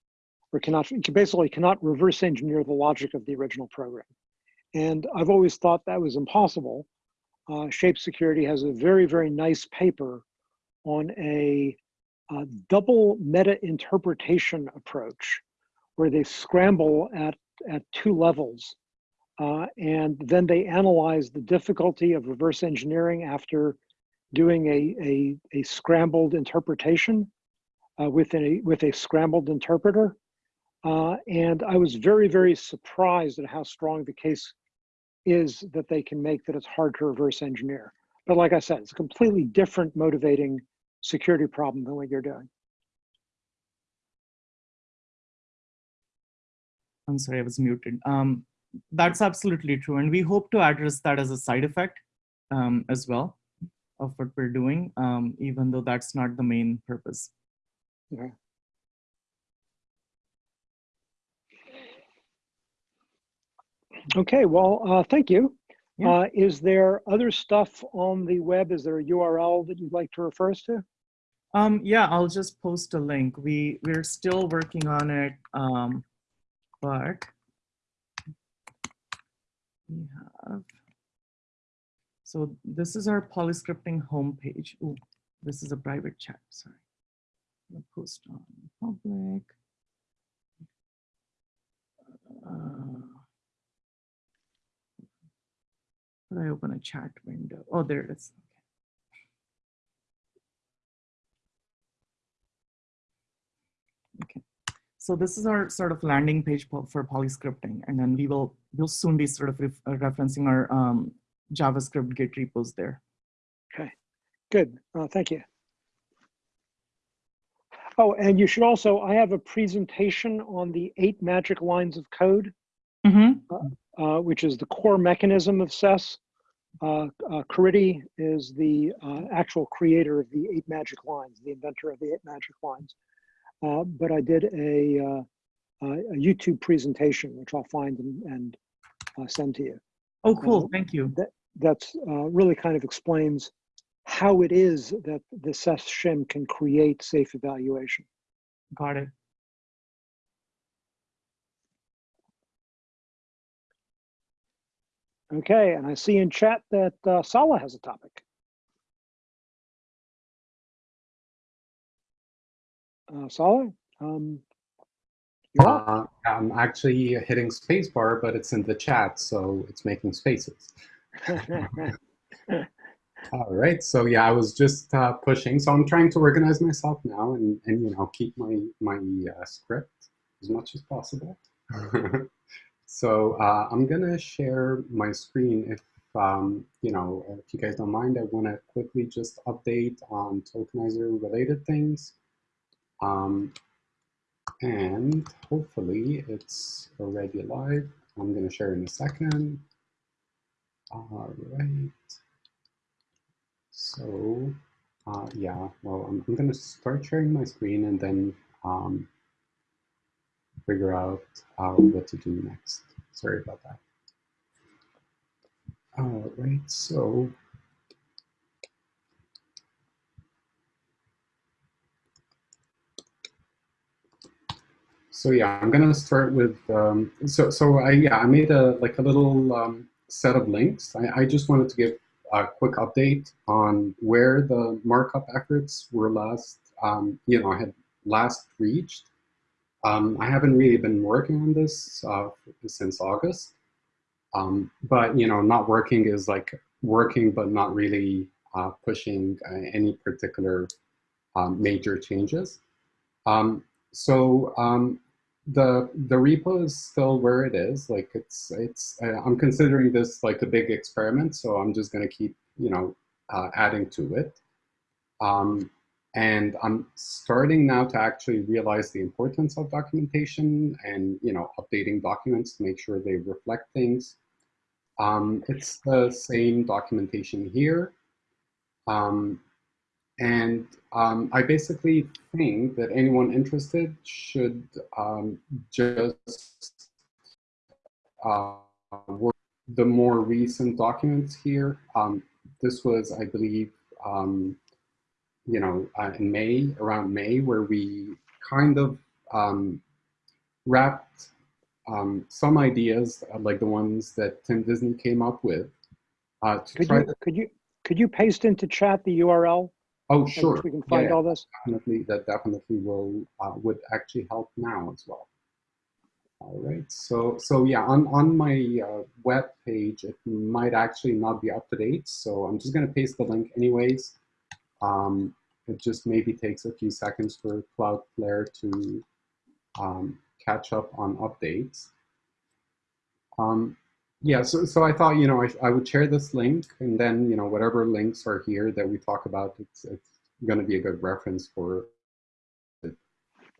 or cannot basically cannot reverse engineer the logic of the original program. And I've always thought that was impossible. Uh, Shape Security has a very, very nice paper on a, uh double meta interpretation approach where they scramble at, at two levels. Uh, and then they analyze the difficulty of reverse engineering after doing a, a, a scrambled interpretation uh, with, a, with a scrambled interpreter. Uh, and I was very, very surprised at how strong the case is that they can make that it's hard to reverse engineer. But like I said, it's a completely different motivating security problem than what you're doing. I'm sorry, I was muted. Um, that's absolutely true. And we hope to address that as a side effect um, as well of what we're doing, um, even though that's not the main purpose. Okay. Okay, well, uh, thank you. Yeah. Uh, is there other stuff on the web? Is there a URL that you'd like to refer us to? Um, yeah, I'll just post a link. We, we're still working on it, um, but we have, so this is our polyscripting homepage. Ooh, this is a private chat, sorry. I'll post on public. Uh, I open a chat window? Oh, there it is. Okay. So this is our sort of landing page for polyscripting, and then we will we'll soon be sort of ref- referencing our um, JavaScript Git repos there. Okay, good, uh, thank you. Oh, and you should also, I have a presentation on the eight magic lines of code, Mm-hmm. uh, which is the core mechanism of SES. Uh, uh, Caridy is the uh, actual creator of the eight magic lines, the inventor of the eight magic lines. Uh, but I did a, uh, a a YouTube presentation, which I'll find and, and uh, send to you. Oh, cool. Uh, Thank you. That's uh, really kind of explains how it is that the SES shim can create safe evaluation. Got it. Okay, and I see in chat that uh, Saleh has a topic. Uh, Saleh, um, you're. Uh, I'm actually hitting spacebar, but it's in the chat, so it's making spaces. [laughs] All right, so yeah, I was just uh, pushing. So I'm trying to organize myself now and, and you know keep my my uh, script as much as possible. [laughs] so uh, I'm gonna share my screen. If um, you know, if you guys don't mind, I want to quickly just update on tokenizer related things. Um, and hopefully it's already live. I'm going to share in a second. All right. So, uh, yeah, well, I'm, I'm going to start sharing my screen and then um, figure out uh, what to do next. Sorry about that. All right, so so yeah, I'm gonna start with um, so so I yeah I made a like a little um, set of links. I, I just wanted to give a quick update on where the markup efforts were last um, you know I had last reached. Um, I haven't really been working on this uh, since August, um, but you know not working is like working but not really uh, pushing uh, any particular um, major changes. Um, so um, the the repo is still where it is. Like it's it's uh, I'm considering this like a big experiment, so I'm just going to keep you know uh, adding to it. Um, and I'm starting now to actually realize the importance of documentation and you know updating documents to make sure they reflect things. Um, it's the same documentation here. Um, and um, I basically think that anyone interested should um, just uh, work the more recent documents here. Um, this was, I believe, um, you know, uh, in May, around May, where we kind of um, wrapped um, some ideas, uh, like the ones that Tim Disney came up with. Uh, to Could you, to, could you, could you paste into chat the URL? Oh, sure. We can find yeah. all this? definitely that definitely will uh, would actually help now as well. All right, so so yeah, on on my uh, web page, it might actually not be up to date, so I'm just gonna paste the link anyways. Um, it just maybe takes a few seconds for Cloudflare to um, catch up on updates. Um, yeah, so, so I thought, you know, I, I would share this link and then, you know, whatever links are here that we talk about, it's, it's going to be a good reference for it.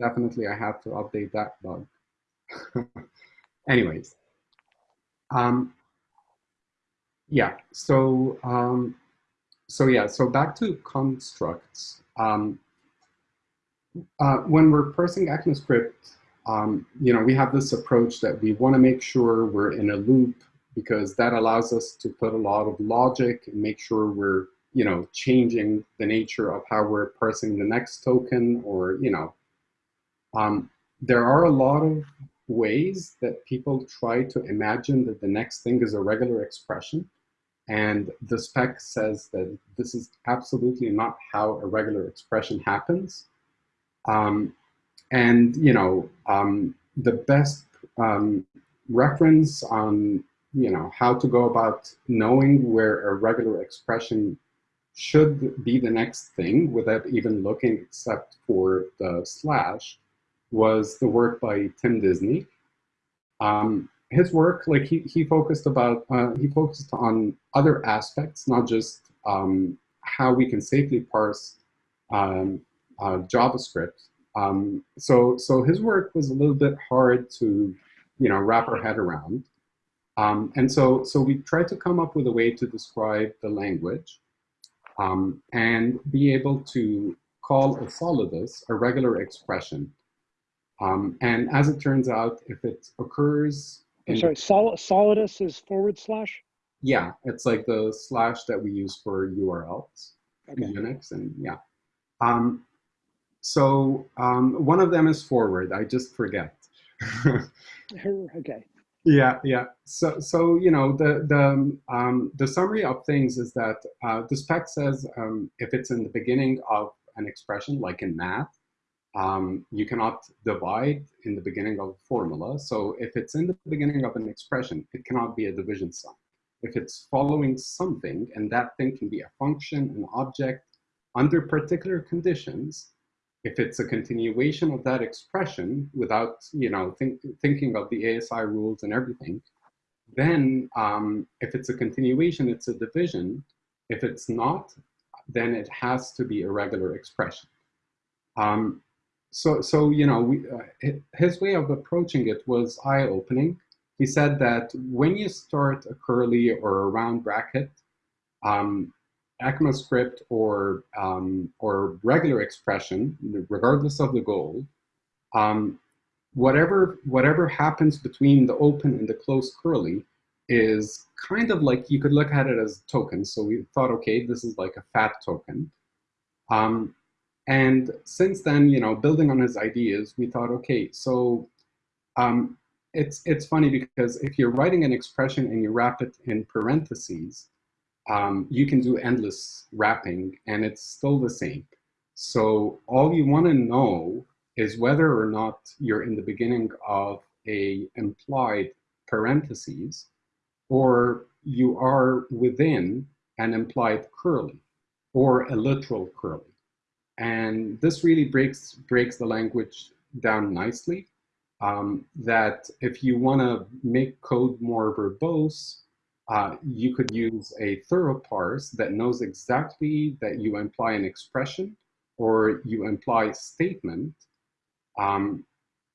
Definitely, I have to update that bug. [laughs] Anyways, um, yeah, so, um, so yeah, so back to constructs. Um, uh, when we're parsing ECMAScript, um, you know, we have this approach that we want to make sure we're in a loop because that allows us to put a lot of logic and make sure we're, you know, changing the nature of how we're parsing the next token or, you know, um, there are a lot of ways that people try to imagine that the next thing is a regular expression. And the spec says that this is absolutely not how a regular expression happens. Um, and you know, um, the best um, reference on you know how to go about knowing where a regular expression should be the next thing without even looking except for the slash was the work by Tim Disney. Um, his work, like he, he focused about, uh, he focused on other aspects, not just um, how we can safely parse um, uh, JavaScript. Um, so, so his work was a little bit hard to, you know, wrap our head around. Um, and so, so we tried to come up with a way to describe the language um, and be able to call a solidus a regular expression. Um, and as it turns out, if it occurs I'm sorry, Sol Solidus is forward slash? yeah, it's like the slash that we use for URLs in Unix, and yeah. Um, so um, one of them is forward. I just forget. [laughs] [laughs] Okay. Yeah, yeah. So, so you know, the the um, the summary of things is that uh, the spec says um, if it's in the beginning of an expression, like in math, um, you cannot divide in the beginning of a formula. So if it's in the beginning of an expression, it cannot be a division sign. If it's following something, and that thing can be a function, an object, under particular conditions, if it's a continuation of that expression without, you know, think, thinking of the ASI rules and everything, then um, if it's a continuation, it's a division. If it's not, then it has to be a regular expression. Um, so, so you know, we, uh, his way of approaching it was eye-opening. He said that when you start a curly or a round bracket, um, ECMAScript or um, or regular expression, regardless of the goal, um, whatever whatever happens between the open and the closed curly is kind of like you could look at it as tokens. So we thought, okay, this is like a fat token. Um, and since then, you know, building on his ideas, we thought, okay, so um, it's it's funny because if you're writing an expression and you wrap it in parentheses, um, you can do endless wrapping and it's still the same. So all you want to know is whether or not you're in the beginning of a implied parentheses or you are within an implied curly or a literal curly. And this really breaks, breaks the language down nicely. Um, that if you want to make code more verbose, uh, you could use a thorough parse that knows exactly that you imply an expression or you imply a statement. Um,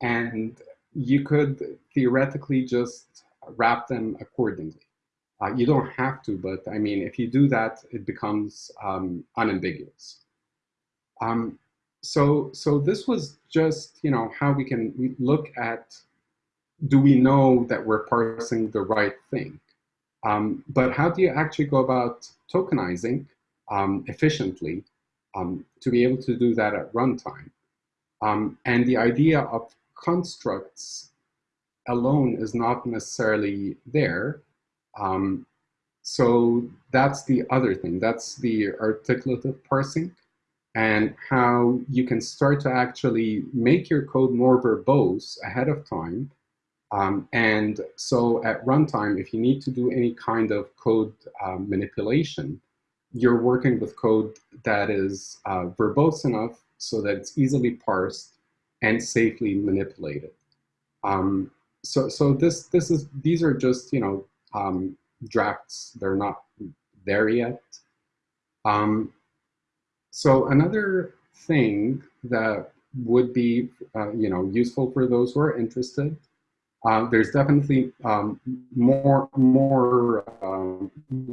and you could theoretically just wrap them accordingly. Uh, you don't have to, but I mean, if you do that, it becomes um, unambiguous. Um, so, so this was just, you know, how we can look at, do we know that we're parsing the right thing? Um, but how do you actually go about tokenizing um, efficiently um, to be able to do that at runtime? Um, and the idea of constructs alone is not necessarily there. Um, so that's the other thing. That's the articulative parsing and how you can start to actually make your code more verbose ahead of time. Um, and so at runtime, if you need to do any kind of code um, manipulation, you're working with code that is uh, verbose enough so that it's easily parsed and safely manipulated. Um, so so this this is these are just you know um, drafts. They're not there yet. Um, so another thing that would be uh, you know useful for those who are interested. Uh, there's definitely um, more more um,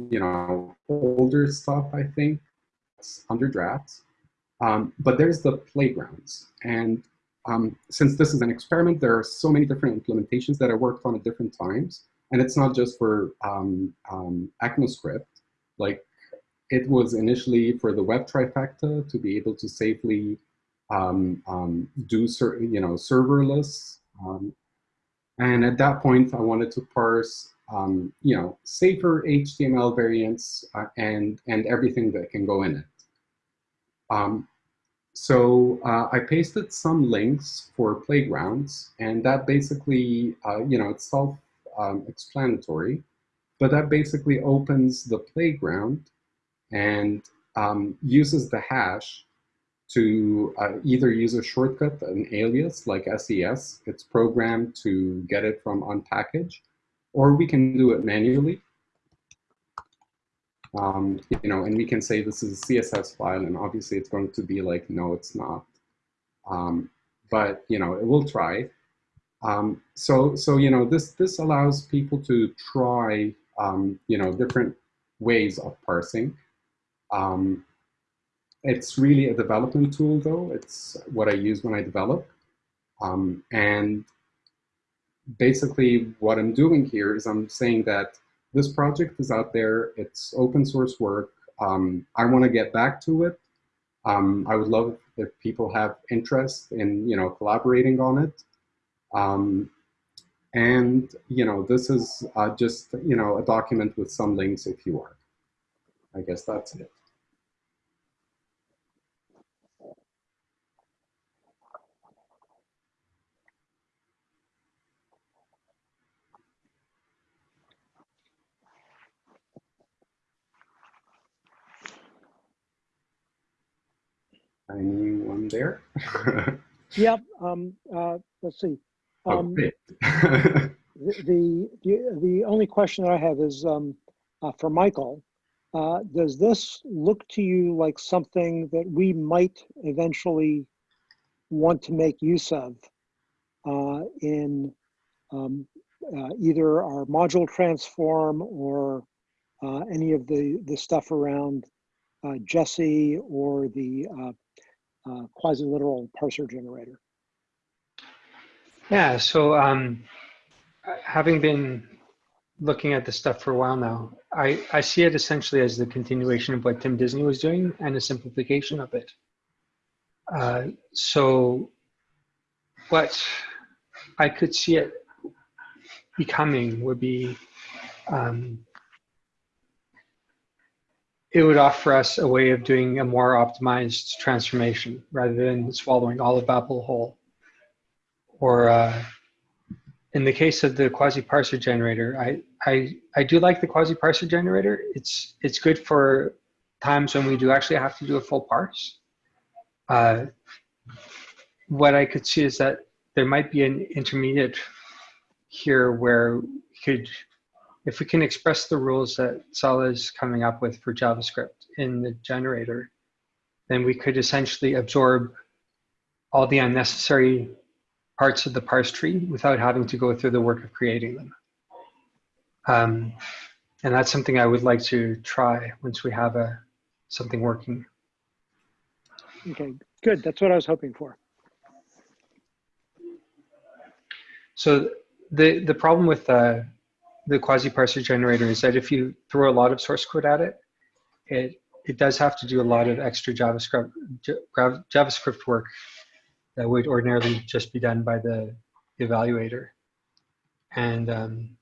you know older stuff I think under drafts, um, but there's the playgrounds and um, since this is an experiment, there are so many different implementations that I worked on at different times. And it's not just for um, um, ECMAScript. Like it was initially for the web trifecta to be able to safely um, um, do certain, you know, serverless. Um, and at that point, I wanted to parse, you know, safer HTML variants uh, and, and everything that can go in it. Um, so uh, I pasted some links for playgrounds, and that basically, uh, you know, it's self-explanatory, um, but that basically opens the playground and um, uses the hash to uh, either use a shortcut, an alias like SES, it's programmed to get it from unpkg, or we can do it manually. Um, you know, and we can say this is a CSS file, and obviously it's going to be like, no, it's not. Um, but you know, it will try. Um, so, so you know, this this allows people to try, um, you know, different ways of parsing. Um, it's really a development tool, though. It's what I use when I develop, um, and basically what I'm doing here is I'm saying that this project is out there. It's open source work. Um, I want to get back to it. Um, I would love if people have interest in, you know, collaborating on it. Um, and, you know, this is uh, just, you know, a document with some links if you are. I guess that's it. Anyone there? [laughs] Yep. Um, uh, let's see. oh, Um, [laughs] the, the the only question that I have is um, uh, for Michael. Uh, does this look to you like something that we might eventually want to make use of uh, in um, uh, either our module transform or uh, any of the, the stuff around uh, Jessie or the uh, uh, quasi-literal parser generator. Yeah, so um, having been looking at this stuff for a while now, I, I see it essentially as the continuation of what Tim Disney was doing and a simplification of it. Uh, so what I could see it becoming would be um, it would offer us a way of doing a more optimized transformation rather than swallowing all of Babel whole. Or uh, in the case of the quasi-parser generator, I, I, I do like the quasi-parser generator. It's, it's good for times when we do actually have to do a full parse. Uh, what I could see is that there might be an intermediate here where we could if we can express the rules that Saleh is coming up with for JavaScript in the generator, then we could essentially absorb all the unnecessary parts of the parse tree without having to go through the work of creating them. Um, and that's something I would like to try once we have a something working. Okay, good. That's what I was hoping for. So the the problem with uh, the quasi-parser generator is that if you throw a lot of source code at it, it it does have to do a lot of extra JavaScript JavaScript work that would ordinarily just be done by the evaluator. And um,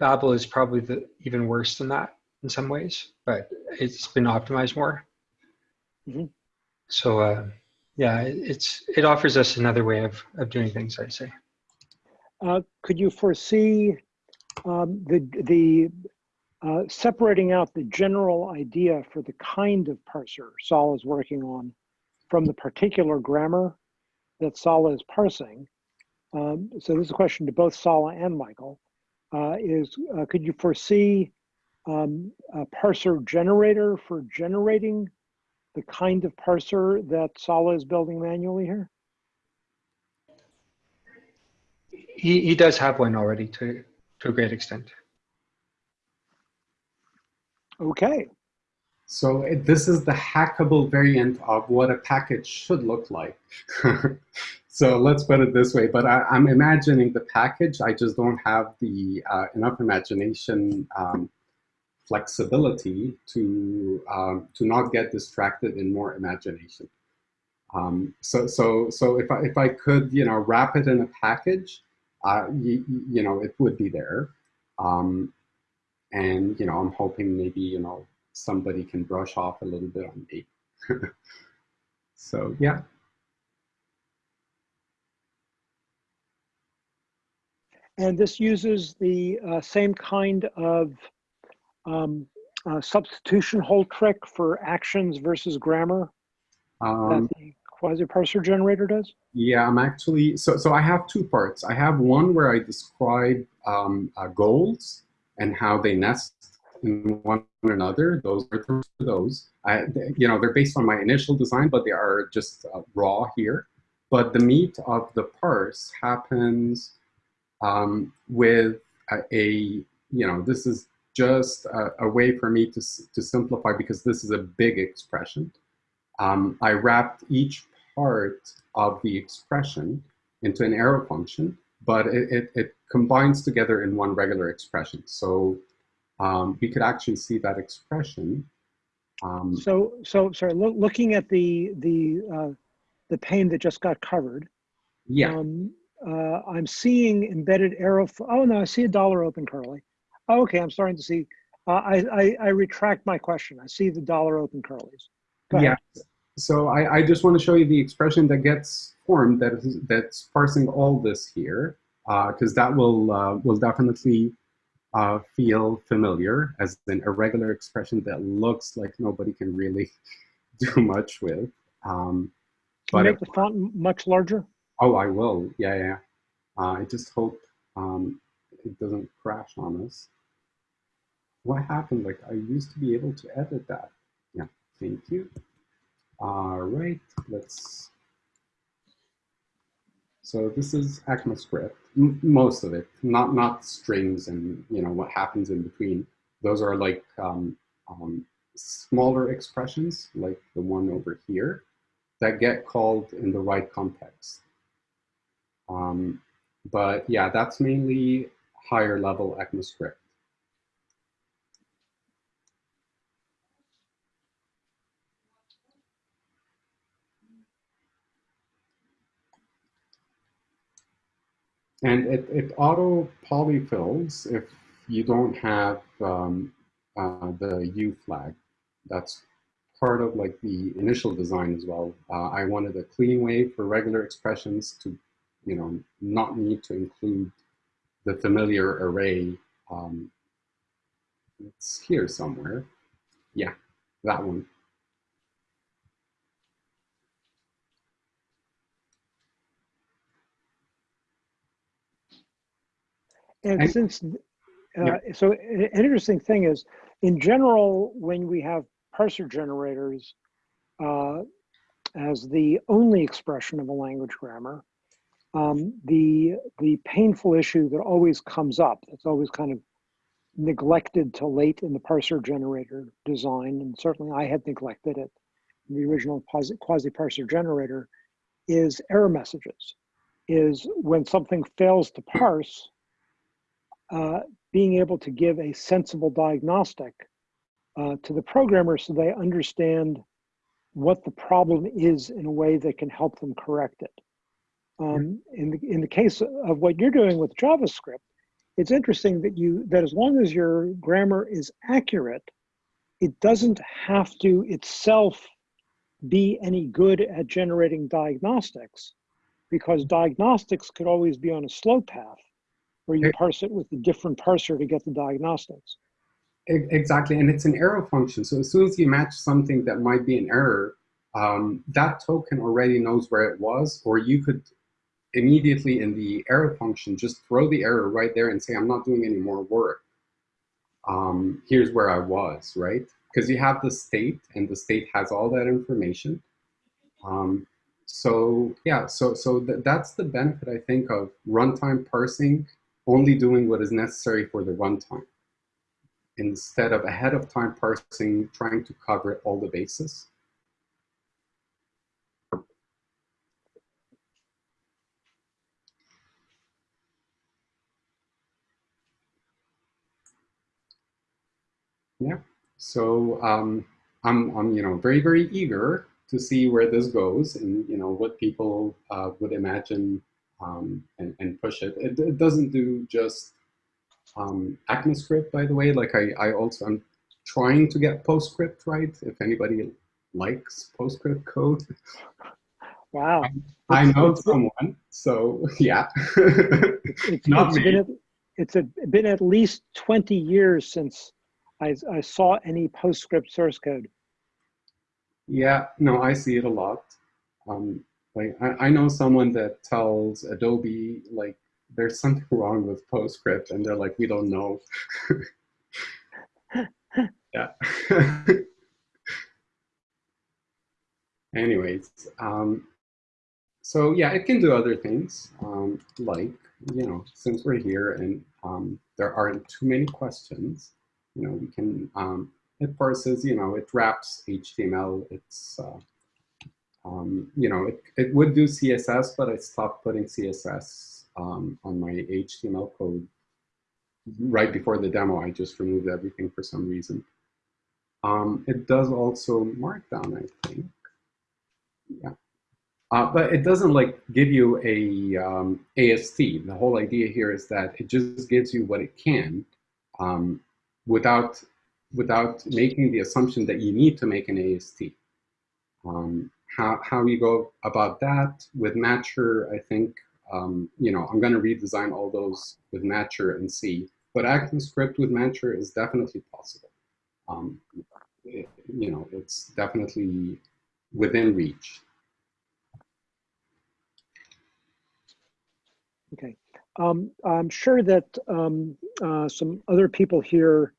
Babel is probably the, even worse than that in some ways, but it's been optimized more. Mm -hmm. So uh, yeah, it, it's it offers us another way of, of doing things, I'd say. Uh, could you foresee um, the, the uh, separating out the general idea for the kind of parser Saleh is working on from the particular grammar that Saleh is parsing? Um, so this is a question to both Saleh and Michael. Uh, is uh, could you foresee um, a parser generator for generating the kind of parser that Saleh is building manually here? he, he does have one already to, to a great extent. Okay. So it, this is the hackable variant of what a package should look like. [laughs] so let's put it this way, but I, am I'm imagining the package, I just don't have the uh, enough imagination um, flexibility to, um, to not get distracted in more imagination. Um, so, so, so if I, if I could, you know, wrap it in a package, uh, you, you, know, it would be there. Um, and, you know, I'm hoping maybe, you know, somebody can brush off a little bit on me. [laughs] so, yeah. And this uses the uh, same kind of um, uh, substitution hole trick for actions versus grammar um, the quasi-parser generator does? Yeah, I'm actually, so, so I have two parts. I have one where I describe um, uh, goals and how they nest in one another. Those are those. I, you know, they're based on my initial design, but they are just uh, raw here. But the meat of the parse happens um, with a, a, you know, this is just a, a, way for me to, to simplify because this is a big expression. Um, I wrapped each part of the expression into an arrow function, but it, it, it combines together in one regular expression. So um, we could actually see that expression. Um, so, so sorry, lo looking at the the uh, the pane that just got covered. Yeah. Um, uh, I'm seeing embedded arrow. Oh no, I see a dollar open curly. Oh, okay, I'm starting to see. Uh, I, I I retract my question. I see the dollar open curlies. Yeah. So I, I just want to show you the expression that gets formed that is, that's parsing all this here, because uh, that will uh, will definitely uh, feel familiar as an irregular expression that looks like nobody can really [laughs] do much with. Um, can you make the font much larger? Oh, I will. Yeah, yeah. Uh, I just hope um, it doesn't crash on us. What happened? Like I used to be able to edit that. Yeah, thank you. All right, let's So this is ECMAScript, most of it, not not strings and you know what happens in between. Those are like um, um, smaller expressions, like the one over here, that get called in the right context. Um, but yeah, that's mainly higher level ECMAScript. And it, it auto polyfills if you don't have um, uh, the U flag. That's part of like the initial design as well. Uh, I wanted a clean way for regular expressions to, you know, not need to include the familiar array. Um, it's here somewhere. Yeah, that one. And And- since, Yeah. uh, so an an interesting thing is, in general, when we have parser generators uh, as the only expression of a language grammar, um, the the painful issue that always comes up, that's always kind of neglected to late in the parser generator design, and certainly I had neglected it in the original quasi parser generator, is error messages. Is when something fails to parse, uh, being able to give a sensible diagnostic uh, to the programmer so they understand what the problem is in a way that can help them correct it. Um, in, the, in the case of what you're doing with JavaScript, it's interesting that you that as long as your grammar is accurate, it doesn't have to itself be any good at generating diagnostics because diagnostics could always be on a slow path where you parse it with a different parser to get the diagnostics. Exactly, and it's an error function. So as soon as you match something that might be an error, um, that token already knows where it was, or you could immediately in the error function just throw the error right there and say, I'm not doing any more work. Um, here's where I was, right? Because you have the state, and the state has all that information. Um, so yeah, so so th- that's the benefit I think of runtime parsing, only doing what is necessary for the runtime instead of ahead of time parsing, trying to cover all the bases. Yeah, so um, I'm, I'm, you know, very, very eager to see where this goes and, you know, what people uh, would imagine um, and, and push it. it. It doesn't do just um, ECMAScript, by the way. Like I, I also, I'm trying to get PostScript right. If anybody likes PostScript code, Wow. I It's- know it's- [laughs] someone. So yeah. It's, [laughs] Not it's me. been at, it's a, been at least 20 years since I, I saw any PostScript source code. Yeah, no, I see it a lot. Um, like I, I know someone that tells Adobe like there's something wrong with PostScript, and they're like, we don't know. [laughs] yeah. [laughs] Anyways, um, so yeah, it can do other things, um, like you know, since we're here and um, there aren't too many questions, you know, we can um, it parses, you know, it wraps HTML. It's, uh, um, you know, it, it would do CSS, but I stopped putting CSS um, on my HTML code right before the demo. I just removed everything for some reason. Um, it does also Markdown, I think. Yeah. Uh, but it doesn't like give you a um, AST. The whole idea here is that it just gives you what it can um, without without making the assumption that you need to make an AST. Um, how, how you go about that with Matcher, I think, um, you know, I'm going to redesign all those with Matcher and see. But ActionScript with Matcher is definitely possible. Um, it- you know, it's definitely within reach. Okay. Um, I'm sure that um, uh, some other people here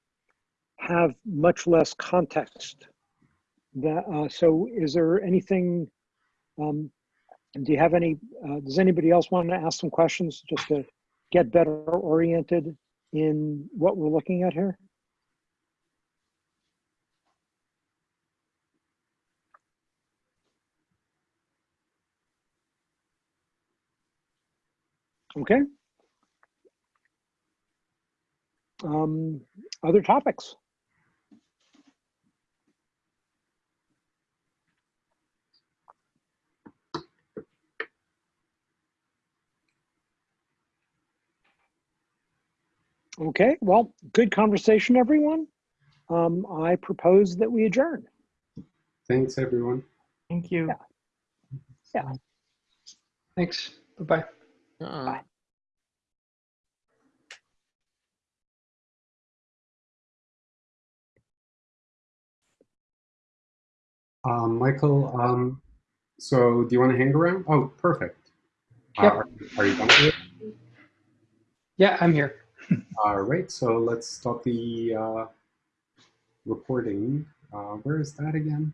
have much less context. That, uh, so is there anything um, do you have any, uh, does anybody else want to ask some questions just to get better oriented in what we're looking at here? Okay. Um, other topics? Okay, well, good conversation, everyone. Um, I propose that we adjourn. Thanks, everyone. Thank you. Yeah. Thanks. Bye-bye. Bye. Um, Michael, um, so do you want to hang around? Oh, perfect. Uh, are, are you done with it? Yeah, I'm here. All right, so let's stop the uh, recording. Uh, where is that again?